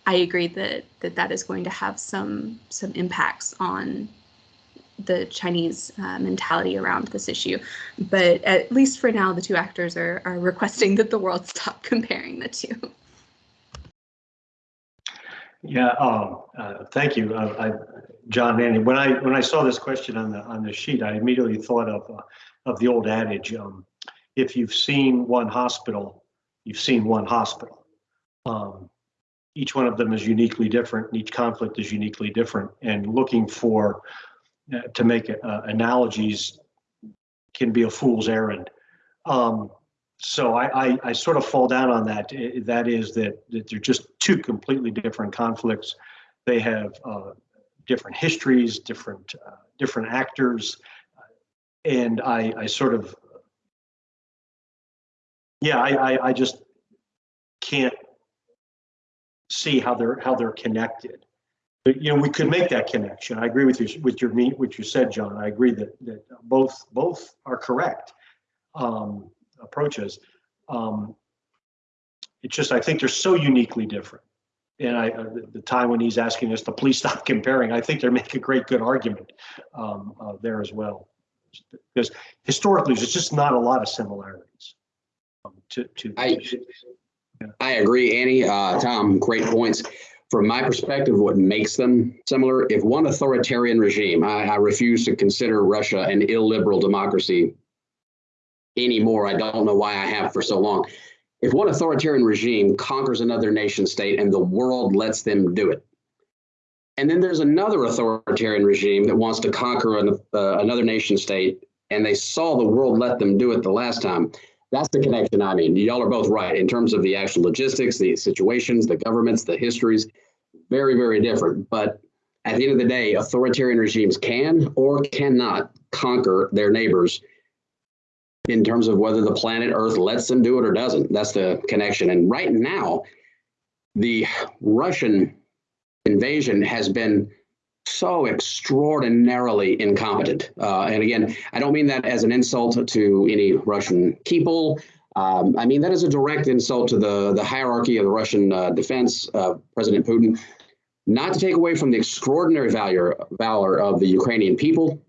I agree that that, that is going to have some some impacts on the Chinese uh, mentality around this issue. But at least for now, the two actors are, are requesting that the world stop *laughs* comparing the two. Yeah, um, uh, thank you, uh, I, John Manning. When I when I saw this question on the on the sheet, I immediately thought of uh, of the old adage: um, if you've seen one hospital, you've seen one hospital. Um, each one of them is uniquely different, and each conflict is uniquely different. And looking for to make uh, analogies can be a fool's errand. Um, so I, I, I, sort of fall down on that. That is that, that they're just two completely different conflicts. They have uh, different histories, different uh, different actors, and I, I sort of yeah, I, I, I just can't see how they're how they're connected you know, we could make that connection. I agree with you with your meet what you said, John. I agree that that both both are correct um, approaches. Um, it's just I think they're so uniquely different. And I, uh, the, the Taiwanese asking us to please stop *laughs* comparing. I think they make a great good argument um, uh, there as well, because historically there's just not a lot of similarities. Um, to to, I, yeah. I agree, Annie. Uh, Tom, great points from my perspective, what makes them similar, if one authoritarian regime, I, I refuse to consider Russia an illiberal democracy anymore. I don't know why I have for so long. If one authoritarian regime conquers another nation state and the world lets them do it, and then there's another authoritarian regime that wants to conquer an, uh, another nation state, and they saw the world let them do it the last time. That's the connection I mean. Y'all are both right in terms of the actual logistics, the situations, the governments, the histories. Very, very different. But at the end of the day, authoritarian regimes can or cannot conquer their neighbors in terms of whether the planet Earth lets them do it or doesn't. That's the connection. And right now, the Russian invasion has been so extraordinarily incompetent. Uh, and again, I don't mean that as an insult to any Russian people. Um, I mean that is a direct insult to the, the hierarchy of the Russian uh, defense, uh, President Putin. Not to take away from the extraordinary valor, valor of the Ukrainian people,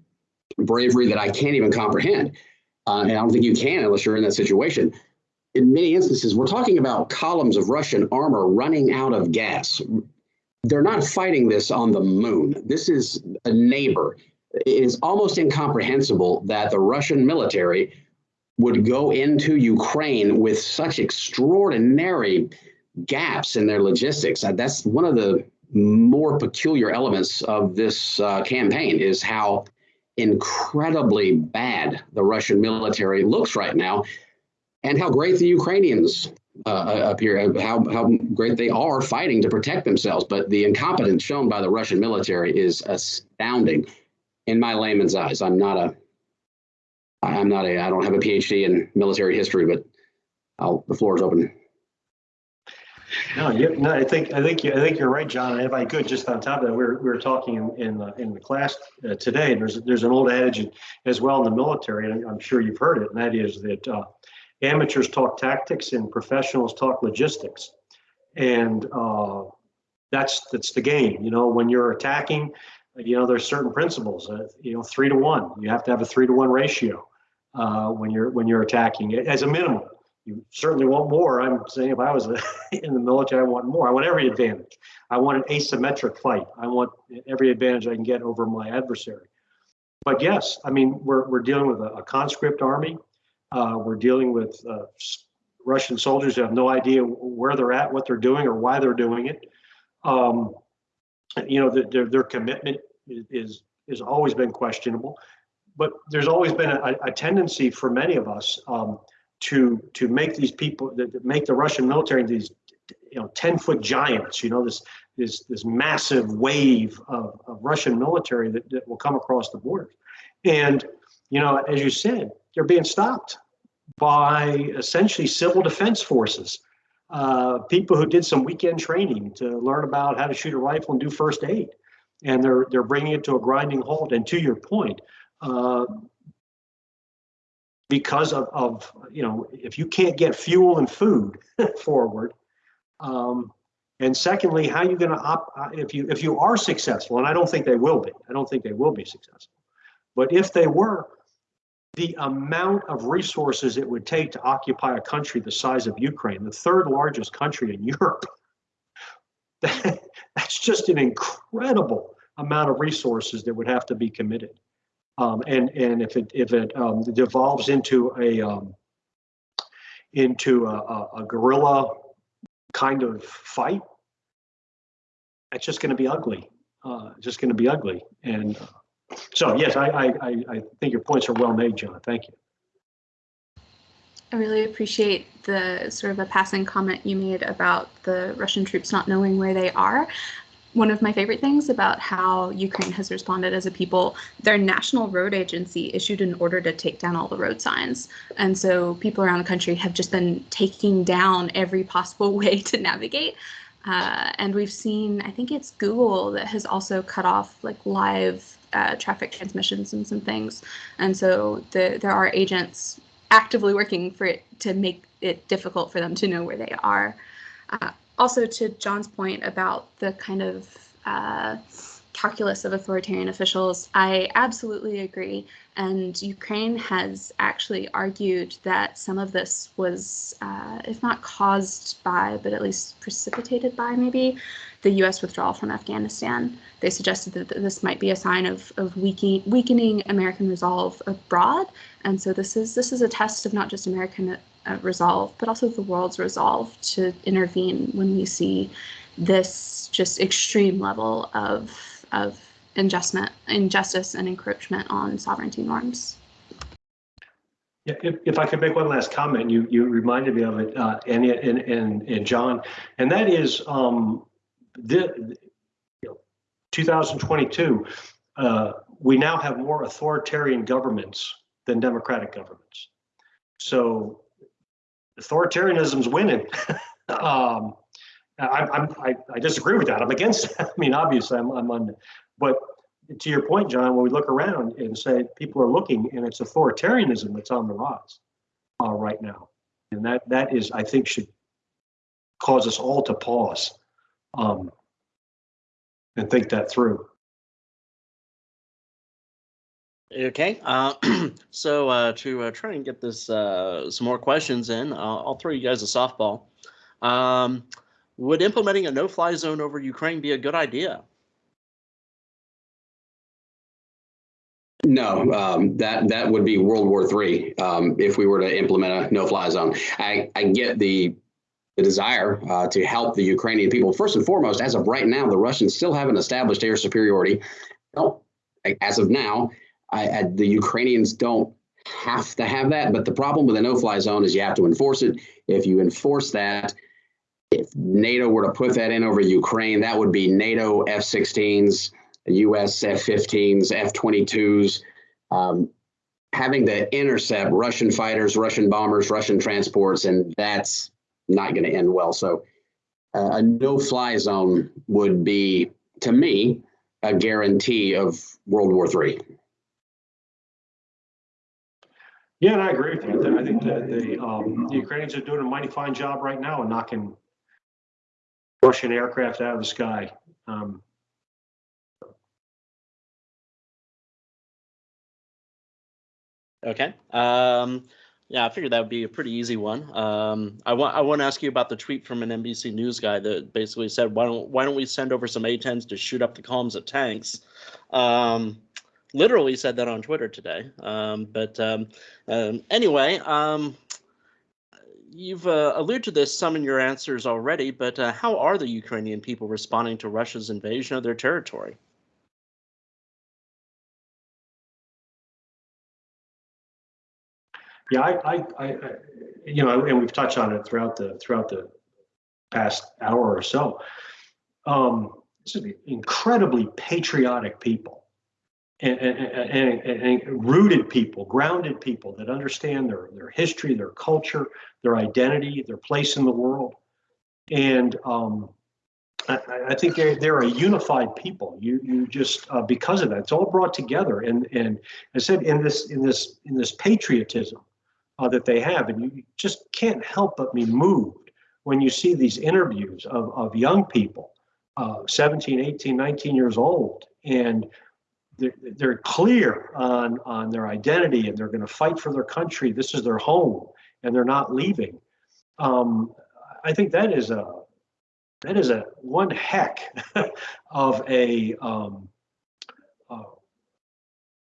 bravery that I can't even comprehend. Uh, and I don't think you can unless you're in that situation. In many instances, we're talking about columns of Russian armor running out of gas, they're not fighting this on the moon. This is a neighbor. It is almost incomprehensible that the Russian military would go into Ukraine with such extraordinary gaps in their logistics. Uh, that's one of the more peculiar elements of this uh, campaign is how incredibly bad the Russian military looks right now and how great the Ukrainians uh, up here, uh, how, how great they are fighting to protect themselves. But the incompetence shown by the Russian military is astounding in my layman's eyes. I'm not a, I'm not a, I don't have a PhD in military history, but I'll, the floor is open. No, you, no, I think, I think, you- I think you're right, John. And if I could, just on top of that, we were, we were talking in, in, the- in the class uh, today, and there's, there's an old adage as well in the military, and I'm sure you've heard it, and that is that uh, amateurs talk tactics and professionals talk logistics. And uh, that's, that's the game, you know, when you're attacking, you know, there's certain principles, uh, you know, three to one, you have to have a three to one ratio uh, when you're, when you're attacking, as a minimum. You certainly want more. I'm saying if I was *laughs* in the military, I want more. I want every advantage. I want an asymmetric fight. I want every advantage I can get over my adversary. But yes, I mean, we're, we're dealing with a, a conscript army. Uh, we're dealing with uh, Russian soldiers who have no idea where they're at, what they're doing, or why they're doing it. Um, you know, their, their, their commitment is, is, has always been questionable. But there's always been a, a tendency for many of us um, to to make these people that make the Russian military these you know 10 foot giants you know this this this massive wave of, of Russian military that, that will come across the border and you know as you said they're being stopped by essentially civil defense forces uh, people who did some weekend training to learn about how to shoot a rifle and do first aid. And they're they're bringing it to a grinding halt. And to your point uh, because of, of you know if you can't get fuel and food *laughs* forward um, and secondly how you going to op uh, if you if you are successful and i don't think they will be i don't think they will be successful but if they were the amount of resources it would take to occupy a country the size of ukraine the third largest country in *laughs* europe that, that's just an incredible amount of resources that would have to be committed um, and and if it if it um, devolves into a um, into a, a, a guerrilla kind of fight, it's just going to be ugly. Uh, just going to be ugly. And uh, so, yes, I, I I think your points are well made, John. Thank you. I really appreciate the sort of a passing comment you made about the Russian troops not knowing where they are. One of my favorite things about how Ukraine has responded as a people, their national road agency issued an order to take down all the road signs. And so people around the country have just been taking down every possible *laughs* way to navigate. Uh, and we've seen, I think it's Google that has also cut off like live uh, traffic transmissions and some things. And so the, there are agents actively working for it to make it difficult for them to know where they are. Uh, also, to John's point about the kind of uh, calculus of authoritarian officials, I absolutely agree. And Ukraine has actually argued that some of this was, uh, if not caused by, but at least precipitated by maybe the US withdrawal from Afghanistan. They suggested that this might be a sign of, of weakening, weakening American resolve abroad. And so this is this is a test of not just American uh, resolve, but also the world's resolve to intervene when we see this just extreme level of of injustice, and encroachment on sovereignty norms. Yeah, if, if I could make one last comment, you you reminded me of it, uh, and, and and and John, and that is um, the, you know, 2022. Uh, we now have more authoritarian governments than democratic governments. So authoritarianism's winning. *laughs* um, I, I, I disagree with that. I'm against it. *laughs* I mean, obviously, I'm, I'm on, but to your point, John, when we look around and say people are looking, and it's authoritarianism that's on the rise uh, right now, and that that is, I think, should cause us all to pause um, and think that through. Okay, uh, *clears throat* so uh, to uh, try and get this uh, some more questions in, uh, I'll throw you guys a softball. Um, would implementing a no-fly zone over Ukraine be a good idea? No, um, that that would be World War III um, if we were to implement a no-fly zone. I, I get the the desire uh, to help the Ukrainian people. First and foremost, as of right now, the Russians still haven't established air superiority. Well, as of now, I, I, the Ukrainians don't have to have that. But the problem with a no-fly zone is you have to enforce it. If you enforce that, if NATO were to put that in over Ukraine, that would be NATO F-16s, US F-15s, F-22s, um, having to intercept Russian fighters, Russian bombers, Russian transports, and that's not going to end well. So uh, a no-fly zone would be, to me, a guarantee of World War III. Yeah, and I agree with you. I think that the, um, the Ukrainians are doing a mighty fine job right now in knocking Russian aircraft out of the sky. Um, Okay. Um, yeah, I figured that would be a pretty easy one. Um, I want I want to ask you about the tweet from an NBC News guy that basically said, "Why don't why don't we send over some A-10s to shoot up the columns of tanks?" Um, literally said that on Twitter today. Um, but um, um, anyway, um, you've uh, alluded to this some in your answers already. But uh, how are the Ukrainian people responding to Russia's invasion of their territory? Yeah, I, I, I, you know, and we've touched on it throughout the, throughout the past hour or so. Um, this is incredibly patriotic people. And, and, and, and- rooted people, grounded people that understand their, their history, their culture, their identity, their place in the world. And, um, I, I- I think they're, they're a unified people. You, you just, uh, because of that, it's all brought together. And, and I said, in this, in this, in this patriotism, uh, that they have. And you just can't help but be moved when you see these interviews of, of young people, uh, 17, 18, 19 years old, and they're, they're clear on, on their identity and they're going to fight for their country. This is their home and they're not leaving. Um, I think that is a, that is a one heck *laughs* of a um,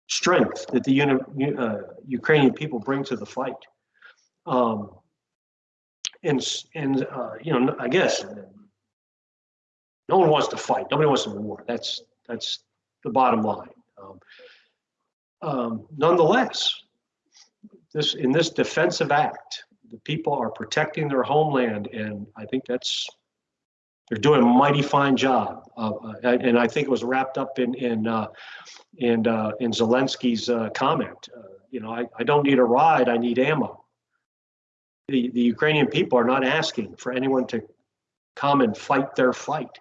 strength that the uh, Ukrainian people bring to the fight. Um, and and uh, you know, I guess no one wants to fight. Nobody wants to war. That's that's the bottom line. Um, um, nonetheless, this in this defensive act, the people are protecting their homeland, and I think that's they're doing a mighty fine job. Uh, uh, and I think it was wrapped up in in uh, in uh, in Zelensky's uh, comment. Uh, you know, I, I don't need a ride. I need ammo. The the Ukrainian people are not asking for anyone to come and fight their fight.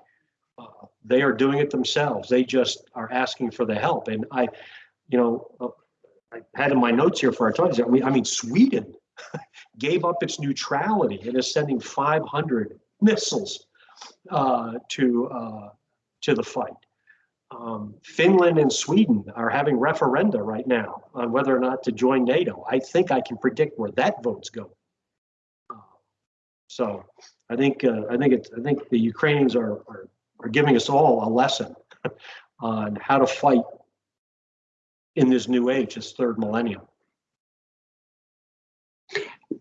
They are doing it themselves. They just are asking for the help. And I, you know, I had in my notes here for our talk. I mean, I mean, Sweden *laughs* gave up its neutrality and is sending 500 missiles uh, to uh, to the fight. Um, Finland and Sweden are having referenda right now on whether or not to join NATO. I think I can predict where that vote's going. So I think uh, I think it's I think the Ukrainians are, are are giving us all a lesson *laughs* on how to fight in this new age, this third millennium.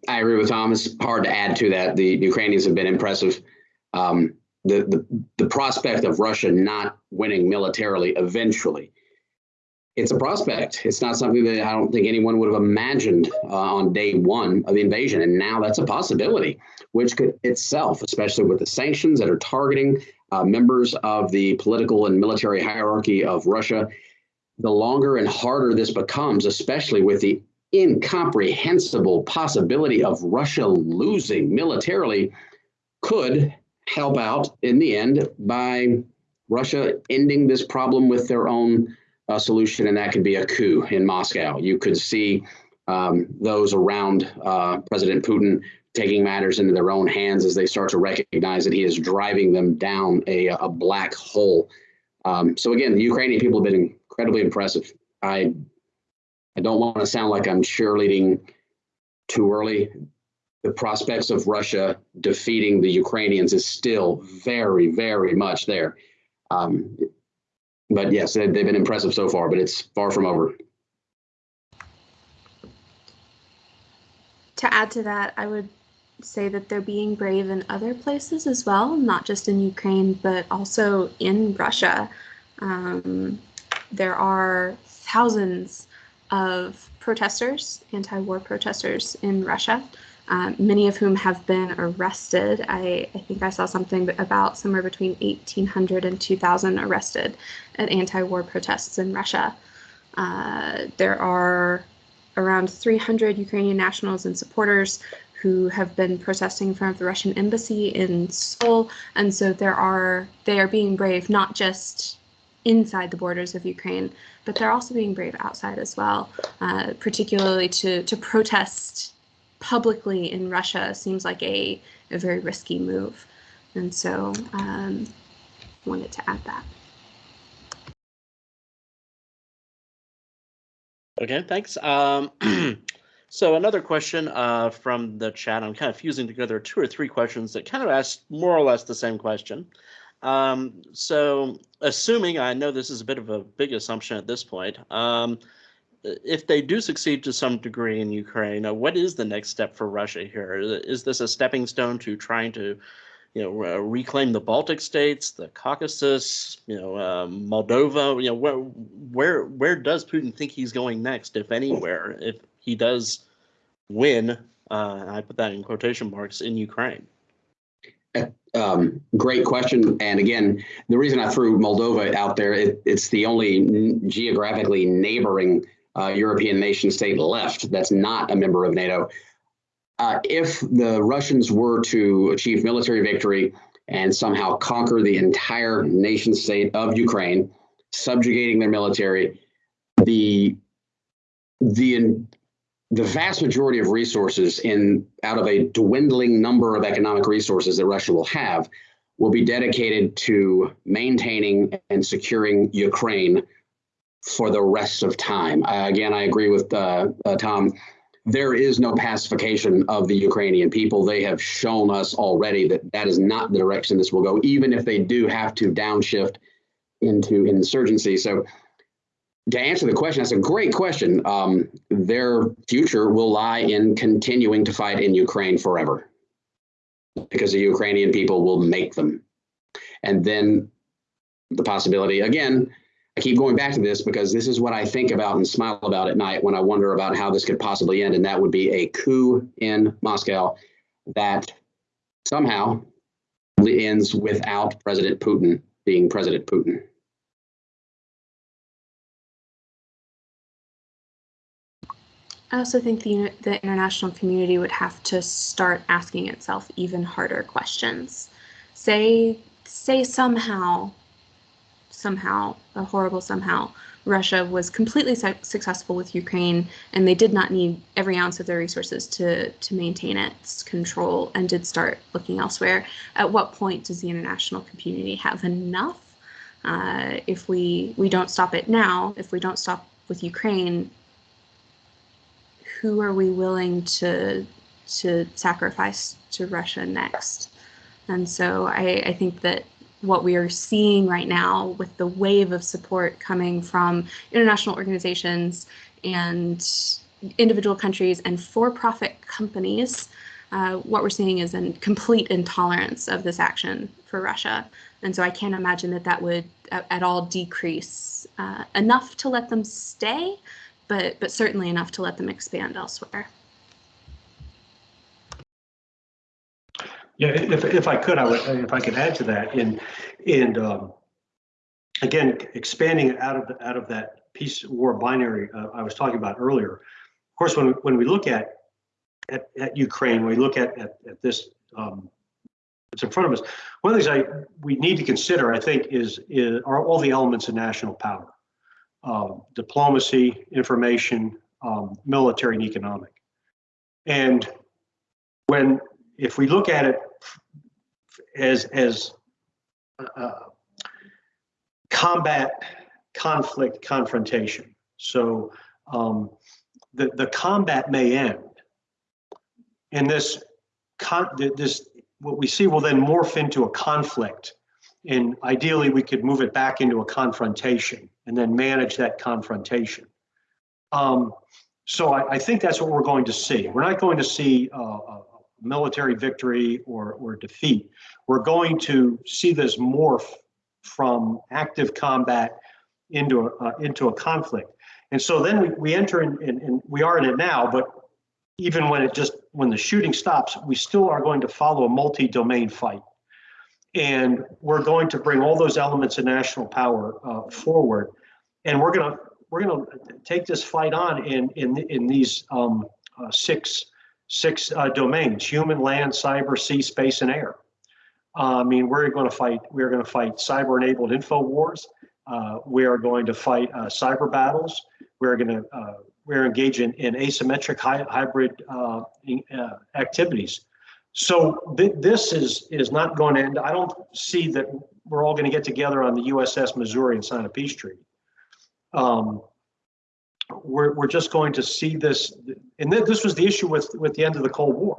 I agree with Thomas. Hard to add to that. The Ukrainians have been impressive. Um, the, the the prospect of Russia not winning militarily eventually, it's a prospect. It's not something that I don't think anyone would have imagined uh, on day one of the invasion, and now that's a possibility, which could itself, especially with the sanctions that are targeting uh, members of the political and military hierarchy of Russia, the longer and harder this becomes, especially with the incomprehensible possibility of Russia losing militarily could help out in the end by Russia ending this problem with their own uh, solution, and that could be a coup in Moscow. You could see um, those around uh, President Putin taking matters into their own hands as they start to recognize that he is driving them down a, a black hole. Um, so again, the Ukrainian people have been incredibly impressive. I I don't want to sound like I'm cheerleading too early. The prospects of Russia defeating the Ukrainians is still very, very much there. Um, but yes, they, they've been impressive so far, but it's far from over. To add to that, I would say that they're being brave in other places as well, not just in Ukraine, but also in Russia. Um, there are thousands of protesters, anti-war protesters in Russia, um, many of whom have been arrested. I, I, think I saw something about somewhere between 1,800 and 2,000 arrested at anti-war protests in Russia. Uh, there are around 300 Ukrainian nationals and supporters who have been protesting in front of the Russian embassy in Seoul, and so there are they are being brave not just inside the borders of Ukraine, but they're also being brave outside as well, uh, particularly to to protest publicly in Russia seems like a, a very risky move. And so um, wanted to add that. Okay, thanks. Um, *clears throat* so another question uh, from the chat, I'm kind of fusing together two or three questions that kind of ask more or less the same question. Um, so assuming, I know this is a bit of a big assumption at this point, um, if they do succeed to some degree in Ukraine, uh, what is the next step for Russia here? Is this a stepping stone to trying to, you know, uh, reclaim the Baltic states, the Caucasus, you know, uh, Moldova? You know, where where where does Putin think he's going next, if anywhere, if he does win? Uh, I put that in quotation marks in Ukraine. Um, great question. And again, the reason I threw Moldova out there, it, it's the only geographically neighboring uh, European nation state left that's not a member of NATO. Uh, if the Russians were to achieve military victory and somehow conquer the entire nation state of Ukraine, subjugating their military, the the the vast majority of resources in out of a dwindling number of economic resources that Russia will have will be dedicated to maintaining and securing Ukraine for the rest of time. Again, I agree with uh, uh, Tom. There is no pacification of the Ukrainian people. They have shown us already that that is not the direction this will go, even if they do have to downshift into insurgency. So, to answer the question, that's a great question. Um, their future will lie in continuing to fight in Ukraine forever because the Ukrainian people will make them. And then the possibility, again, I keep going back to this because this is what I think about and smile about at night when I wonder about how this could possibly end. And that would be a coup in Moscow that somehow ends without President Putin being President Putin. I also think the, the international community would have to start asking itself even harder questions. Say, say somehow somehow, a horrible somehow, Russia was completely su successful with Ukraine, and they did not need every ounce of their resources to to maintain its control, and did start looking elsewhere. At what point does the international community have enough? Uh, if we we don't stop it now, if we don't stop with Ukraine, who are we willing to to sacrifice to Russia next? And so I, I think that what we are seeing right now with the wave of support coming from international organizations and individual countries and for-profit companies, uh, what we're seeing is a complete intolerance of this action for Russia. And so I can't imagine that that would at, at all decrease uh, enough to let them stay, but, but certainly enough to let them expand elsewhere. Yeah, if, if I could, I would, if I could add to that in, and um, again, expanding out of out of that peace war binary uh, I was talking about earlier. Of course, when when we look at at, at Ukraine, when we look at at, at this um, in front of us. One of the things I we need to consider, I think, is is are all the elements of national power, um, diplomacy, information, um, military, and economic. And when if we look at it as as uh, combat, conflict, confrontation. So um, the the combat may end, and this con this what we see will then morph into a conflict, and ideally we could move it back into a confrontation and then manage that confrontation. Um, so I, I, think that's what we're going to see. We're not going to see uh, a military victory or, or defeat. We're going to see this morph from active combat into a, uh, into a conflict. And so then we, we enter in, in, in, we are in it now, but even when it just, when the shooting stops, we still are going to follow a multi-domain fight. And we're going to bring all those elements of national power uh, forward. And we're gonna, we're gonna take this fight on in, in, in these um, uh, six, six uh, domains, human, land, cyber, sea, space, and air. Uh, I mean, we're going to fight. We're going to fight cyber-enabled info wars. Uh, we are going to fight uh, cyber battles. We're going to uh, we're engaging in, asymmetric hy hybrid uh, activities. So th this is is not going to end. I don't see that we're all going to get together on the USS Missouri and sign a peace treaty. Um, we're we're just going to see this, and th this was the issue with with the end of the Cold War.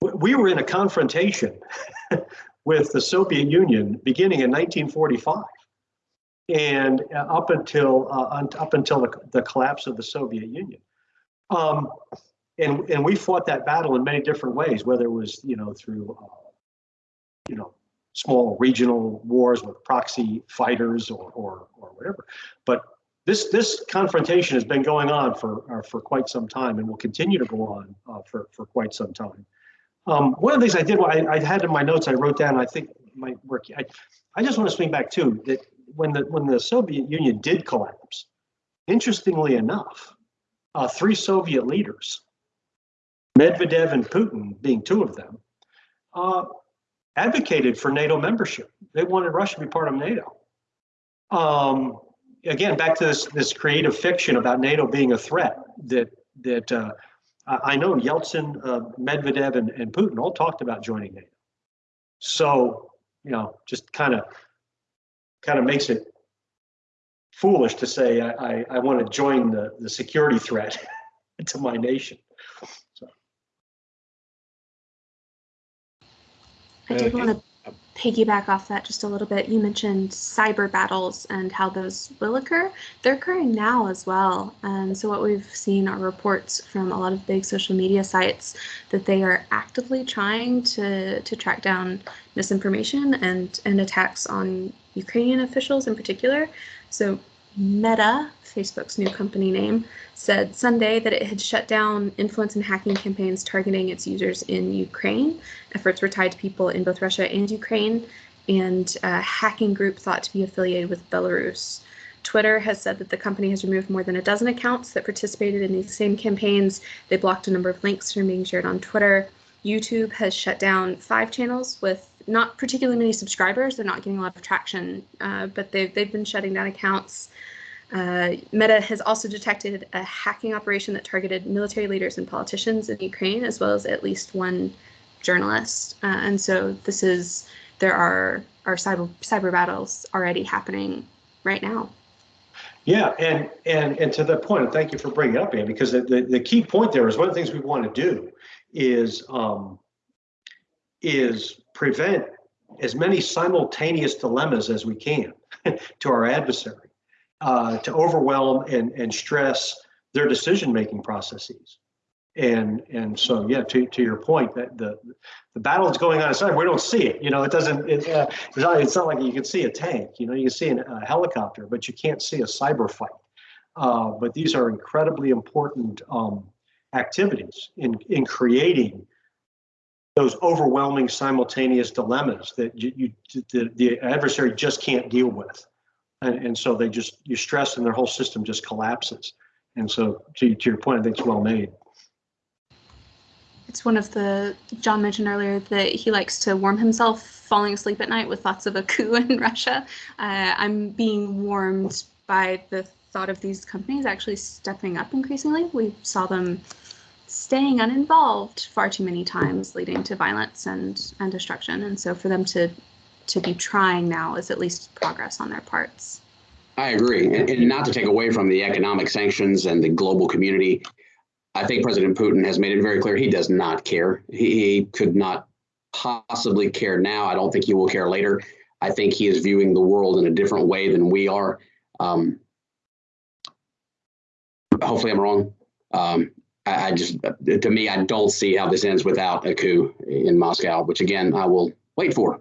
We were in a confrontation *laughs* with the Soviet Union beginning in 1945 and uh, up until uh, up until the, the, collapse of the Soviet Union. Um, and and we fought that battle in many different ways, whether it was you know through uh, you know small regional wars with proxy fighters or or, or whatever. But this this confrontation has been going on for uh, for quite some time and will continue to go on uh, for for quite some time. Um, one of the things I did, I, I had in my notes, I wrote down, I think my work, I, I just want to swing back too, that when the, when the Soviet Union did collapse, interestingly enough, uh, three Soviet leaders, Medvedev and Putin being two of them, uh, advocated for NATO membership. They wanted Russia to be part of NATO. Um, again, back to this, this creative fiction about NATO being a threat that, that uh, I know Yeltsin, uh, Medvedev, and, and Putin all talked about joining NATO. So, you know, just kind of kind of makes it foolish to say I, I, I want to join the, the security threat *laughs* to my nation. So. I did want to piggyback off that just a little bit. You mentioned cyber battles and how those will occur. They're occurring now as well. And so, what we've seen are reports from a lot of big social media sites that they are actively trying to, to track down misinformation and, and attacks on Ukrainian officials in particular. So, Meta, Facebook's new company name, said Sunday that it had shut down influence and hacking campaigns targeting its users in Ukraine. Efforts were tied to people in both Russia and Ukraine, and a hacking group thought to be affiliated with Belarus. Twitter has said that the company has removed more than a dozen accounts that participated in these same campaigns. They blocked a number of links from being shared on Twitter. YouTube has shut down five channels with not particularly many subscribers. They're not getting a lot of traction, uh, but they've, they've been shutting down accounts. Uh, Meta has also detected a hacking operation that targeted military leaders and politicians in Ukraine, as well as at least one journalist. Uh, and so this is there are are cyber cyber battles already happening right now. Yeah, and and and to that point, and thank you for bringing it up, Ann, because the, the, the key point there is one of the things we want to do is um, is prevent as many simultaneous dilemmas as we can *laughs* to our adversary uh, to overwhelm and, and stress their decision-making processes. And and so yeah, to, to your point, that the the battle is going on inside. We don't see it. You know, it doesn't. It, uh, it's, not, it's not like you can see a tank. You know, you can see an, a helicopter, but you can't see a cyber fight. Uh, but these are incredibly important um, activities in in creating those overwhelming simultaneous dilemmas that you, you the, the adversary just can't deal with and, and so they just you stress and their whole system just collapses. And so to, to your point, I think it's well made. It's one of the John mentioned earlier that he likes to warm himself falling asleep at night with thoughts of a coup *laughs* in Russia. Uh, I'm being warmed by the thought of these companies actually stepping up increasingly. We saw them staying uninvolved far too many times, leading to violence and, and destruction. And so for them to to be trying now is at least progress on their parts. I agree. And, and, not to take away from the economic sanctions and the global community, I think President Putin has made it very clear he does not care. He, he could not possibly care now. I don't think he will care later. I think he is viewing the world in a different way than we are. Um, hopefully, I'm wrong. Um, I, I just, to me, I don't see how this ends without a coup in Moscow, which again, I will wait for.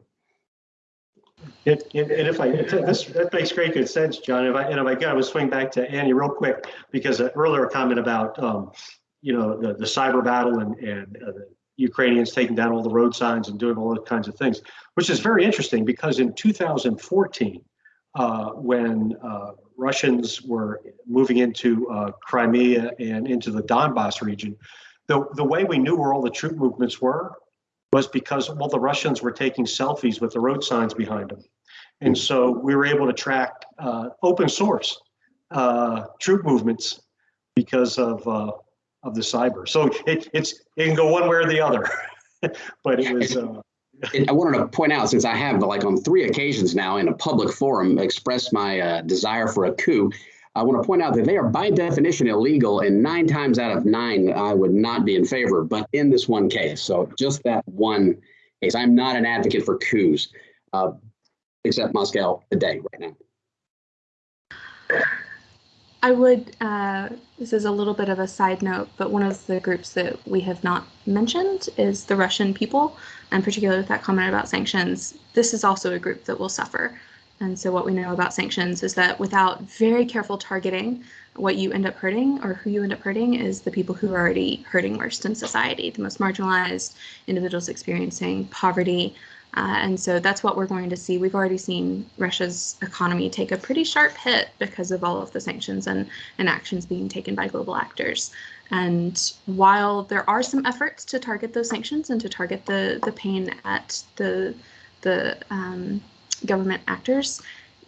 It, it- and if I, this, that makes great good sense, John. If I, and if I could, I would swing back to Annie real quick, because an earlier comment about, um, you know, the, the cyber battle and, and uh, the Ukrainians taking down all the road signs and doing all those kinds of things, which is very interesting because in 2014, uh, when uh, Russians were moving into uh, Crimea and into the Donbass region, the, the way we knew where all the troop movements were was because all the Russians were taking selfies with the road signs behind them. And so we were able to track uh, open source uh, troop movements because of uh, of the cyber. So it, it's it can go one way or the other. *laughs* but it was uh, I wanted to point out, since I have like on three occasions now in a public forum expressed my uh, desire for a coup, I want to point out that they are by definition illegal, and nine times out of nine, I would not be in favor. But in this one case, so just that one case, I'm not an advocate for coups, uh, except Moscow today, right now. I would, uh, this is a little bit of a side note, but one of the groups that we have not mentioned is the Russian people, and particularly with that comment about sanctions, this is also a group that will suffer. And so, what we know about sanctions is that without very careful targeting, what you end up hurting or who you end up hurting is the people who are already hurting worst in society, the most marginalized individuals experiencing poverty, uh, and so that's what we're going to see. We've already seen Russia's economy take a pretty sharp hit because of all of the sanctions and, and actions being taken by global actors. And while there are some efforts to target those sanctions and to target the, the pain at the, the um, government actors,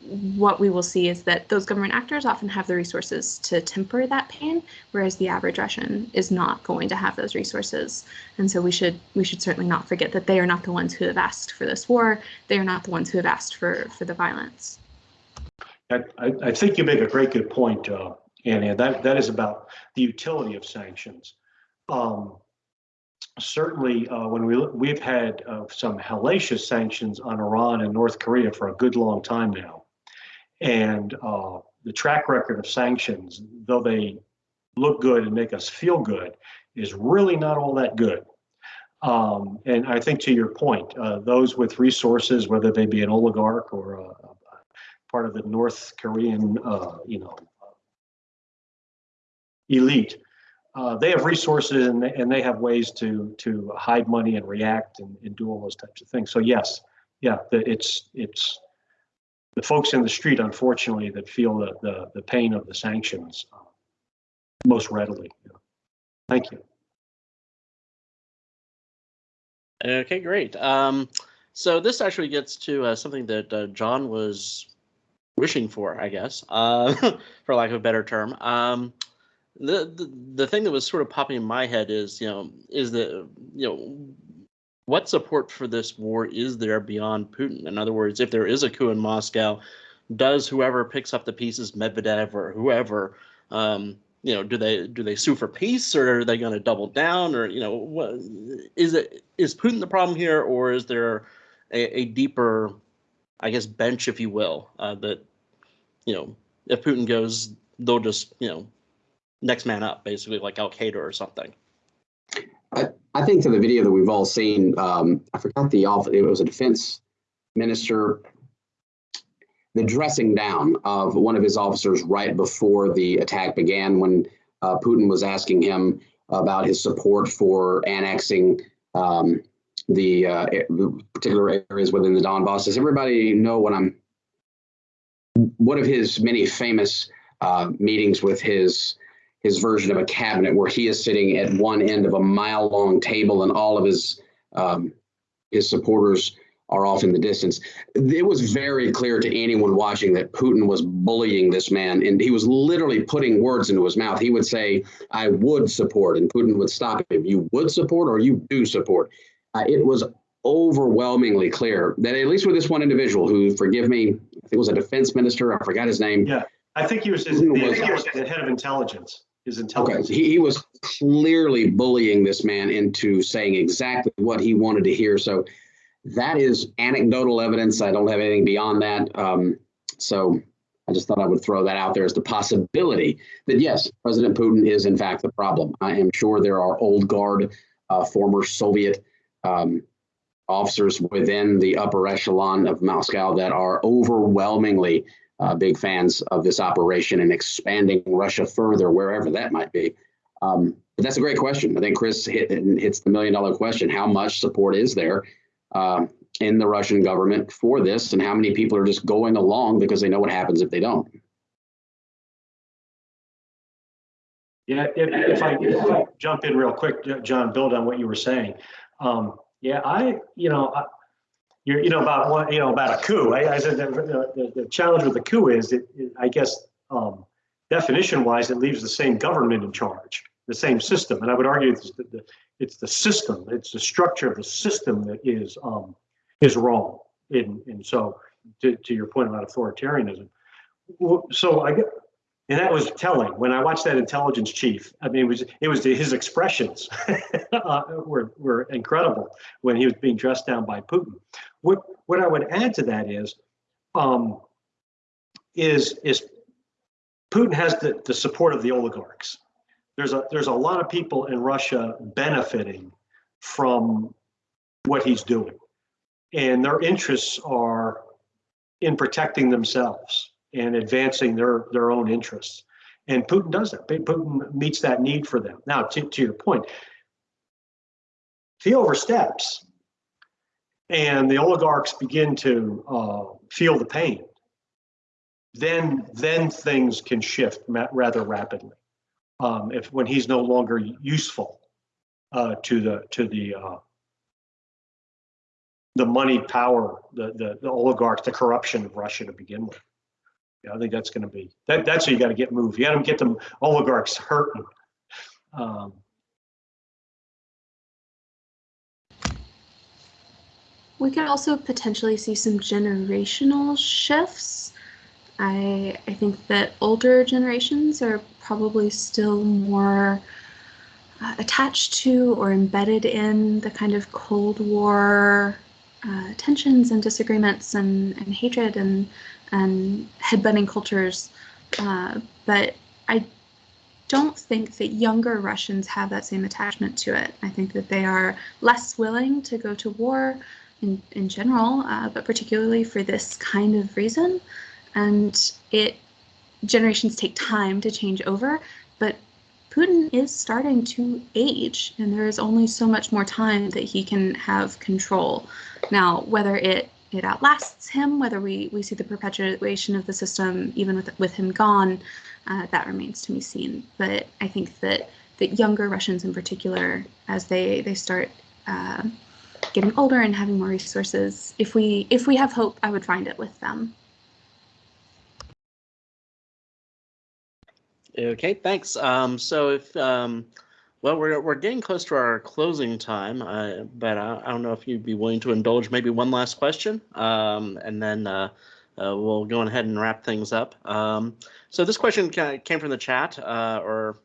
what we will see is that those government actors often have the resources to temper that pain, whereas the average Russian is not going to have those resources. And so we should we should certainly not forget that they are not the ones who have asked for this war. They are not the ones who have asked for for the violence. I, I think you make a great good point, uh. That that is about the utility of sanctions. Um, certainly, uh, when we we've had uh, some hellacious sanctions on Iran and North Korea for a good long time now, and uh, the track record of sanctions, though they look good and make us feel good, is really not all that good. Um, and I think to your point, uh, those with resources, whether they be an oligarch or a, a part of the North Korean, uh, you know, elite, uh, they have resources and they, and they have ways to to hide money and react and, and do all those types of things. So yes, yeah, the, it's it's the folks in the street, unfortunately, that feel the the, the pain of the sanctions uh, most readily. Thank you. Okay, great. Um, so this actually gets to uh, something that uh, John was wishing for, I guess, uh, *laughs* for lack of a better term. Um, the, the the thing that was sort of popping in my head is, you know, is that you know, what support for this war is there beyond Putin? In other words, if there is a coup in Moscow, does whoever picks up the pieces, Medvedev or whoever, um, you know, do they do they sue for peace or are they going to double down or you know, what is it? Is Putin the problem here, or is there a, a deeper, I guess, bench, if you will, uh, that you know, if Putin goes, they'll just you know, next man up, basically like Al Qaeda or something. I, I think to the video that we've all seen, um, I forgot the off. It was a defense minister. The dressing down of one of his officers right before the attack began, when uh, Putin was asking him about his support for annexing um, the, uh, particular areas within the Donbass. Does everybody know what I'm? One of his many famous uh, meetings with his his version of a cabinet where he is sitting at one end of a mile long table and all of his um, his supporters are off in the distance. It was very clear to anyone watching that Putin was bullying this man and he was literally putting words into his mouth. He would say, I would support, and Putin would stop him. You would support or you do support. Uh, it was overwhelmingly clear that at least with this one individual who, forgive me, I think it was a defense minister, I forgot his name. Yeah, I think he was his, the, was he was the head of intelligence. His Okay, he, he was clearly bullying this man into saying exactly what he wanted to hear. So that is anecdotal evidence. I don't have anything beyond that. Um, so I just thought I would throw that out there as the possibility that yes, President Putin is in fact the problem. I am sure there are old guard, uh, former Soviet um, officers within the upper echelon of Moscow that are overwhelmingly uh, big fans of this operation and expanding Russia further, wherever that might be. Um, but that's a great question. I think Chris hit, hits the million dollar question. How much support is there um, in the Russian government for this, and how many people are just going along because they know what happens if they don't? Yeah, if, if I, if I jump in real quick, John, build on what you were saying. Um, yeah, I, you know, I, you're, you know, about you know, about a coup. I, I said the, the, the, challenge with the coup is, it, it I guess, um, definition wise, it leaves the same government in charge, the same system. And I would argue it's the, the it's the system, it's the structure of the system that is, um, is wrong. And, and so to, to your point about authoritarianism. So I get, and that was telling when I watched that intelligence chief. I mean, it was it was his expressions *laughs* uh, were were incredible when he was being dressed down by Putin. What what I would add to that is, um, is is Putin has the, the support of the oligarchs. There's a there's a lot of people in Russia benefiting from what he's doing, and their interests are in protecting themselves and advancing their their own interests. And Putin does that. Putin meets that need for them. Now, to, to your point, he oversteps and the oligarchs begin to uh, feel the pain, then then things can shift rather rapidly. Um, if when he's no longer useful uh, to the to the uh, the money power, the, the the oligarchs, the corruption of Russia to begin with. Yeah, I think that's going to be that. That's what you got to get moved. You got to get them oligarchs hurting. Um, we could also potentially see some generational shifts. I I think that older generations are probably still more uh, attached to or embedded in the kind of Cold War uh, tensions and disagreements and, and hatred and and headbutting cultures. Uh, but I don't think that younger Russians have that same attachment to it. I think that they are less willing to go to war in, in general, uh, but particularly for this kind of reason. And it generations take time to change over, but Putin is starting to age, and there is only so much more time that he can have control. Now, whether it it outlasts him, whether we, we see the perpetuation of the system even with with him gone, uh, that remains to be seen. But I think that that younger Russians in particular, as they they start uh, getting older and having more resources, if we if we have hope, I would find it with them. Okay, thanks. Um, so if um, well, we're we're getting close to our closing time, uh, but I, I, don't know if you'd be willing to indulge maybe one last question, um, and then uh, uh, we'll go ahead and wrap things up. Um, so this question came from the chat, uh, or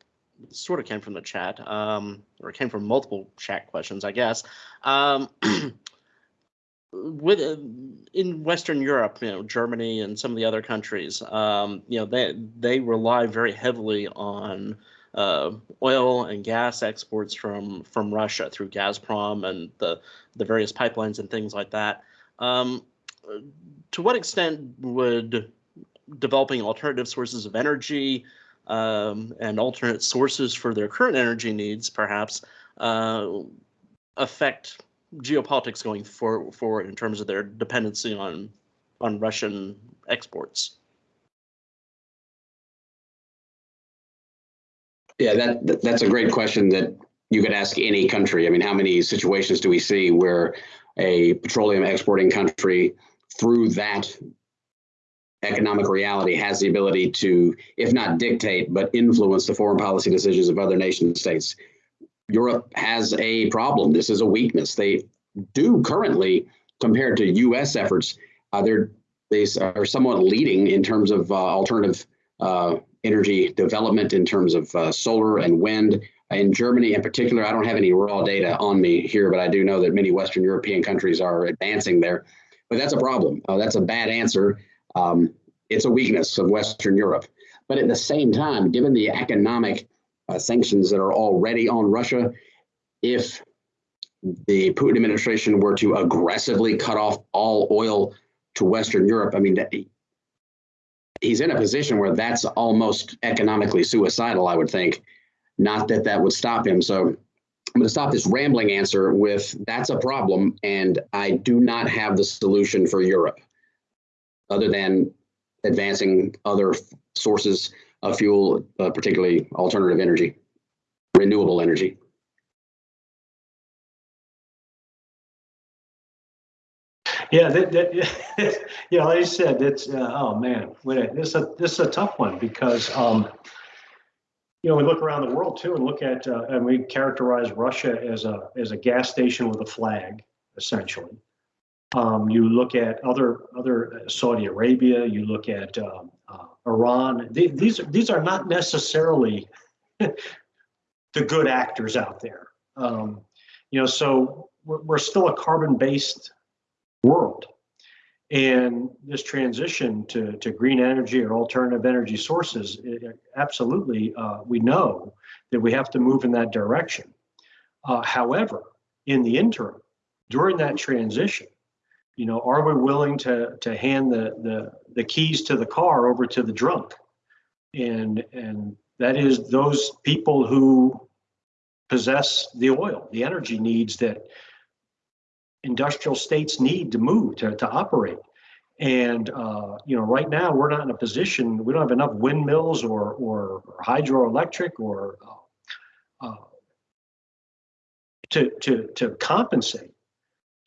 sort of came from the chat, um, or came from multiple chat questions, I guess. Um, *clears throat* with uh, in Western Europe, you know, Germany and some of the other countries, um, you know, they they rely very heavily on uh, oil and gas exports from from Russia through Gazprom and the the various pipelines and things like that. Um, to what extent would developing alternative sources of energy um, and alternate sources for their current energy needs, perhaps, uh, affect geopolitics going for, forward in terms of their dependency on on Russian exports? Yeah, that that's a great question that you could ask any country. I mean, how many situations do we see where a petroleum exporting country, through that economic reality, has the ability to, if not dictate, but influence the foreign policy decisions of other nation states? Europe has a problem. This is a weakness. They do currently, compared to U.S. efforts, uh, they're they are somewhat leading in terms of uh, alternative uh, energy development in terms of uh, solar and wind. In Germany, in particular, I don't have any raw data on me here, but I do know that many Western European countries are advancing there. But that's a problem. Uh, that's a bad answer. Um, it's a weakness of Western Europe. But at the same time, given the economic uh, sanctions that are already on Russia, if the Putin administration were to aggressively cut off all oil to Western Europe, I mean, he's in a position where that's almost economically suicidal, I would think. Not that that would stop him. So I'm going to stop this rambling answer with that's a problem, and I do not have the solution for Europe other than advancing other sources of fuel, uh, particularly alternative energy, renewable energy. Yeah, that, that, *laughs* yeah, like you said, it's, uh, oh man, this is a, this is a tough one because, um, you know, we look around the world too and look at, uh, and we characterize Russia as a, as a gas station with a flag, essentially. Um, you look at other, other uh, Saudi Arabia, you look at, um, uh, Iran, The- these, these are not necessarily *laughs* the good actors out there. Um, you know, so we're, we're still a carbon-based world. And this transition to, to green energy or alternative energy sources, it- it absolutely, uh, we know that we have to move in that direction. Uh, however, in the interim, during that transition, you know, are we willing to, to hand the, the, the keys to the car over to the drunk? And, and that is those people who possess the oil, the energy needs that industrial states need to move to, to operate. And uh, you know, right now we're not in a position. We don't have enough windmills or or, or hydroelectric or uh, uh, to to to compensate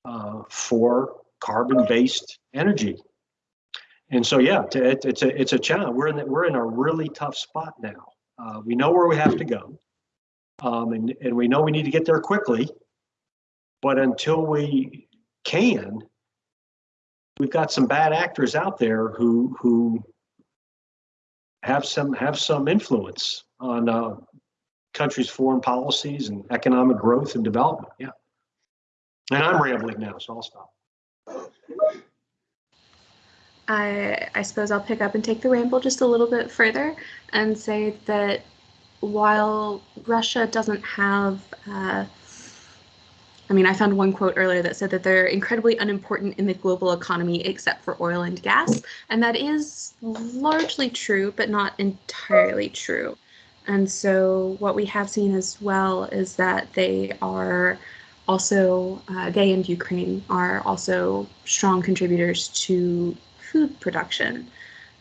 uh, for carbon-based energy. And so, yeah, it, it's a it's a challenge. We're in the, we're in a really tough spot now. Uh, we know where we have to go, um, and and we know we need to get there quickly. But until we can, we've got some bad actors out there who who have some have some influence on uh, countries' foreign policies and economic growth and development. Yeah. And I'm rambling now, so I'll stop. I, I suppose I'll pick up and take the ramble just a little bit further and say that while Russia doesn't have, uh, I mean, I found one quote earlier that said that they're incredibly unimportant in the global economy except for oil and gas. And that is largely true, but not entirely true. And so, what we have seen as well is that they are also, uh, they and Ukraine are also strong contributors to food production.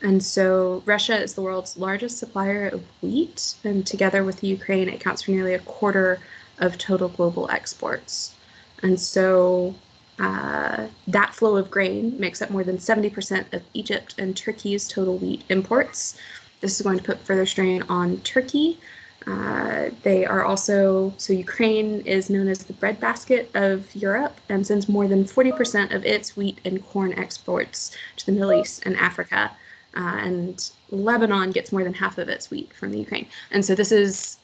And so Russia is the world's largest supplier of wheat, and together with Ukraine, it accounts for nearly a quarter of total global exports. And so uh, that flow of grain makes up more than 70% of Egypt and Turkey's total wheat imports. This is going to put further strain on Turkey. Uh, they are also, so Ukraine is known as the breadbasket of Europe and sends more than 40% of its wheat and corn exports to the Middle East and Africa. Uh, and Lebanon gets more than half of its wheat from the Ukraine. And so this is,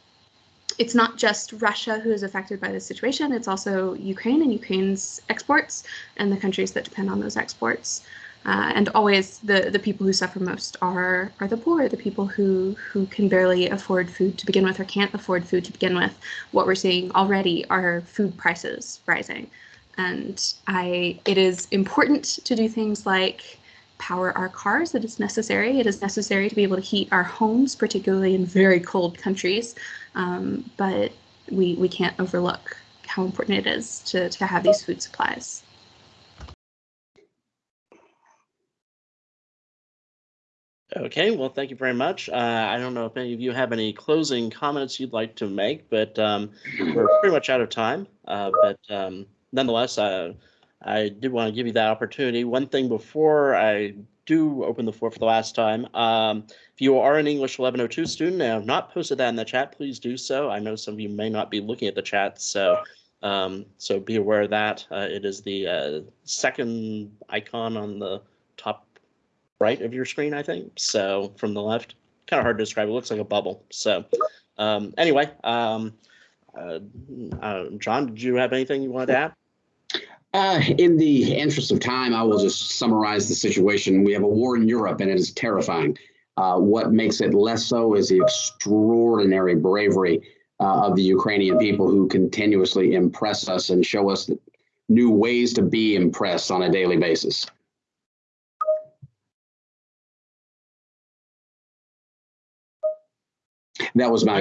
it's not just Russia who is affected by this situation, it's also Ukraine and Ukraine's exports and the countries that depend on those exports. Uh, and always the, the people who suffer most are are the poor, the people who who can barely afford food to begin with or can't afford food to begin with. What we're seeing already are food prices rising, and I it is important to do things like power our cars. It is necessary. It is necessary to be able to heat our homes, particularly in very cold countries. Um, but we we can't overlook how important it is to to have these food supplies. Okay, well, thank you very much. Uh, I don't know if any of you have any closing comments you'd like to make, but um, we're pretty much out of time. Uh, but um, nonetheless, uh, I did want to give you that opportunity. One thing before I do open the floor for the last time, um, if you are an English 1102 student and have not posted that in the chat, please do so. I know some of you may not be looking at the chat, so um, so be aware of that. Uh, it is the uh, second icon on the top right of your screen, I think. So from the left, kind of hard to describe. It looks like a bubble. So um, anyway, um, uh, uh, John, did you have anything you wanted to add? Uh, in the interest of time, I will just summarize the situation. We have a war in Europe, and it is terrifying. Uh, what makes it less so is the extraordinary bravery uh, of the Ukrainian people who continuously impress us and show us new ways to be impressed on a daily basis. That was my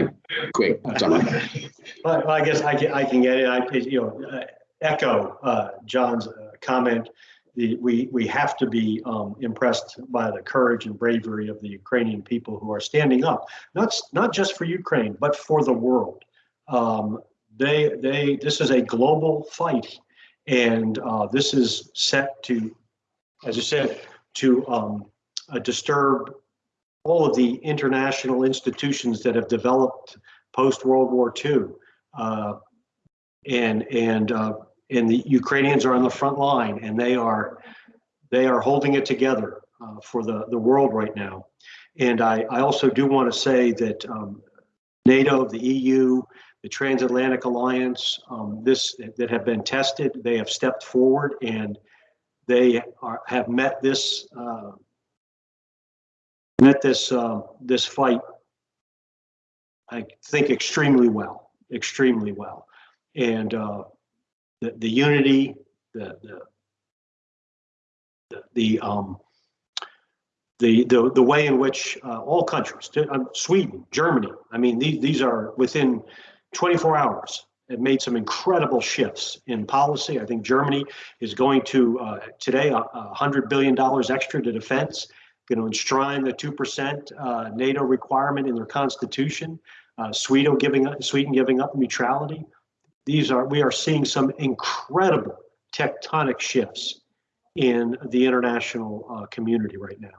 quick summary. Well, I guess I can, I can get it. I, you know, uh, echo uh, John's uh, comment. The, we, we have to be um, impressed by the courage and bravery of the Ukrainian people who are standing up, not, not just for Ukraine, but for the world. Um, They, they, this is a global fight. And uh, this is set to, as you said, to um, uh, disturb all of the international institutions that have developed post-World War II. Uh, and and uh, and the Ukrainians are on the front line, and they are they are holding it together uh, for the the world right now. And I I also do want to say that um, NATO, the EU, the Transatlantic Alliance, um, this that have been tested, they have stepped forward and they are have met this met this uh, this fight I think extremely well, extremely well. And uh, the, the unity, the, the, the, the, um, the, the, the way in which uh, all countries, uh, Sweden, Germany, I mean, these, these are within 24 hours have made some incredible shifts in policy. I think Germany is going to uh, today a uh, hundred billion dollars extra to defense going to enshrine the 2% uh, NATO requirement in their constitution. Uh, Sweden giving up, Sweden giving up neutrality. These are we are seeing some incredible tectonic shifts in the international uh, community right now.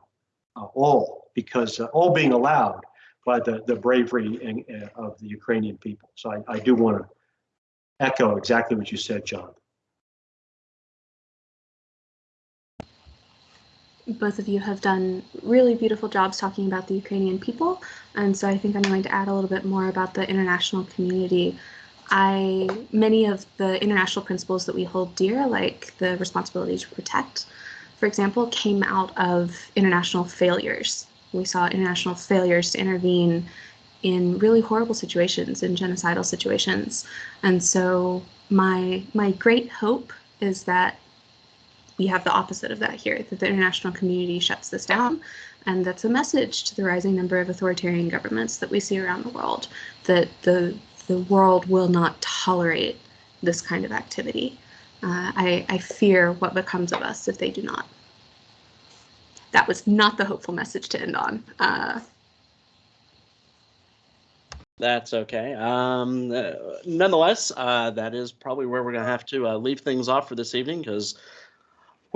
Uh, all because uh, all being allowed by the the bravery and, uh, of the Ukrainian people. So I, I do want to echo exactly what you said, John. Both of you have done really beautiful jobs talking about the Ukrainian people. And so I think I'm going to add a little bit more about the international community. I many of the international principles that we hold dear, like the responsibility to protect, for example, came out of international failures. We saw international failures to intervene in really horrible situations, in genocidal situations. And so my my great hope is that we have the opposite of that here that the international community shuts this down. And that's a message to the rising number of authoritarian governments that we see around the world that the the world will not tolerate this kind of activity. Uh, I, I fear what becomes of us if they do not. That was not the hopeful message to end on. Uh, That's okay. Um, uh, nonetheless, uh, that is probably where we're going to have to uh, leave things off for this evening because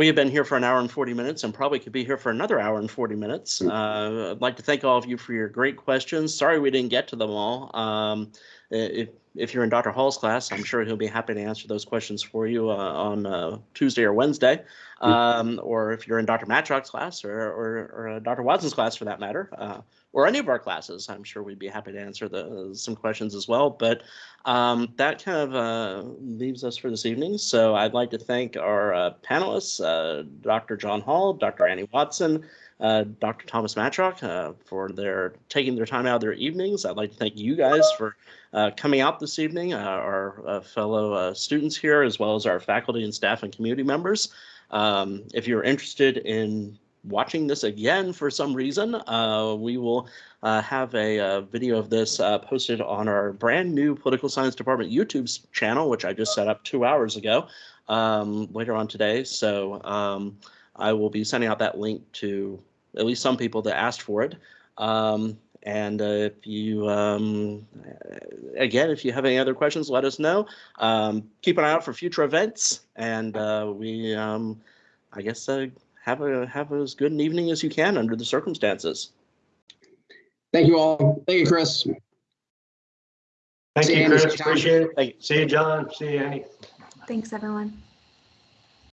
we have been here for an hour and 40 minutes and probably could be here for another hour and 40 minutes. Uh, I'd like to thank all of you for your great questions. Sorry we didn't get to them all. Um, if, if you're in Dr. Hall's class, I'm sure he'll be happy to answer those questions for you uh, on uh, Tuesday or Wednesday. Um, or if you're in Dr. Matyok's class or, or, or uh, Dr. Watson's class for that matter, uh, or any of our classes, I'm sure we'd be happy to answer the, some questions as well. But um, that kind of uh, leaves us for this evening. So I'd like to thank our uh, panelists, uh, Dr. John Hall, Dr. Annie Watson, uh, Dr. Thomas Matyok uh, for their taking their time out of their evenings. I'd like to thank you guys for uh, coming out this evening, uh, our uh, fellow uh, students here, as well as our faculty and staff and community members. Um, if you're interested in watching this again for some reason, uh, we will uh, have a, uh video of this uh, posted on our brand new Political Science Department YouTube channel, which I just set up two hours ago, um, later on today. So um, I will be sending out that link to at least some people that asked for it. Um, and uh, if you, um, again, if you have any other questions, let us know. Um, keep an eye out for future events, and uh, we, um, I guess, have a have as good an evening as you can under the circumstances. Thank you all. Thank you, Chris. Thank See you, you, Andy. Chris. Appreciate it. Thank you. See you, John. See you, Annie. thanks everyone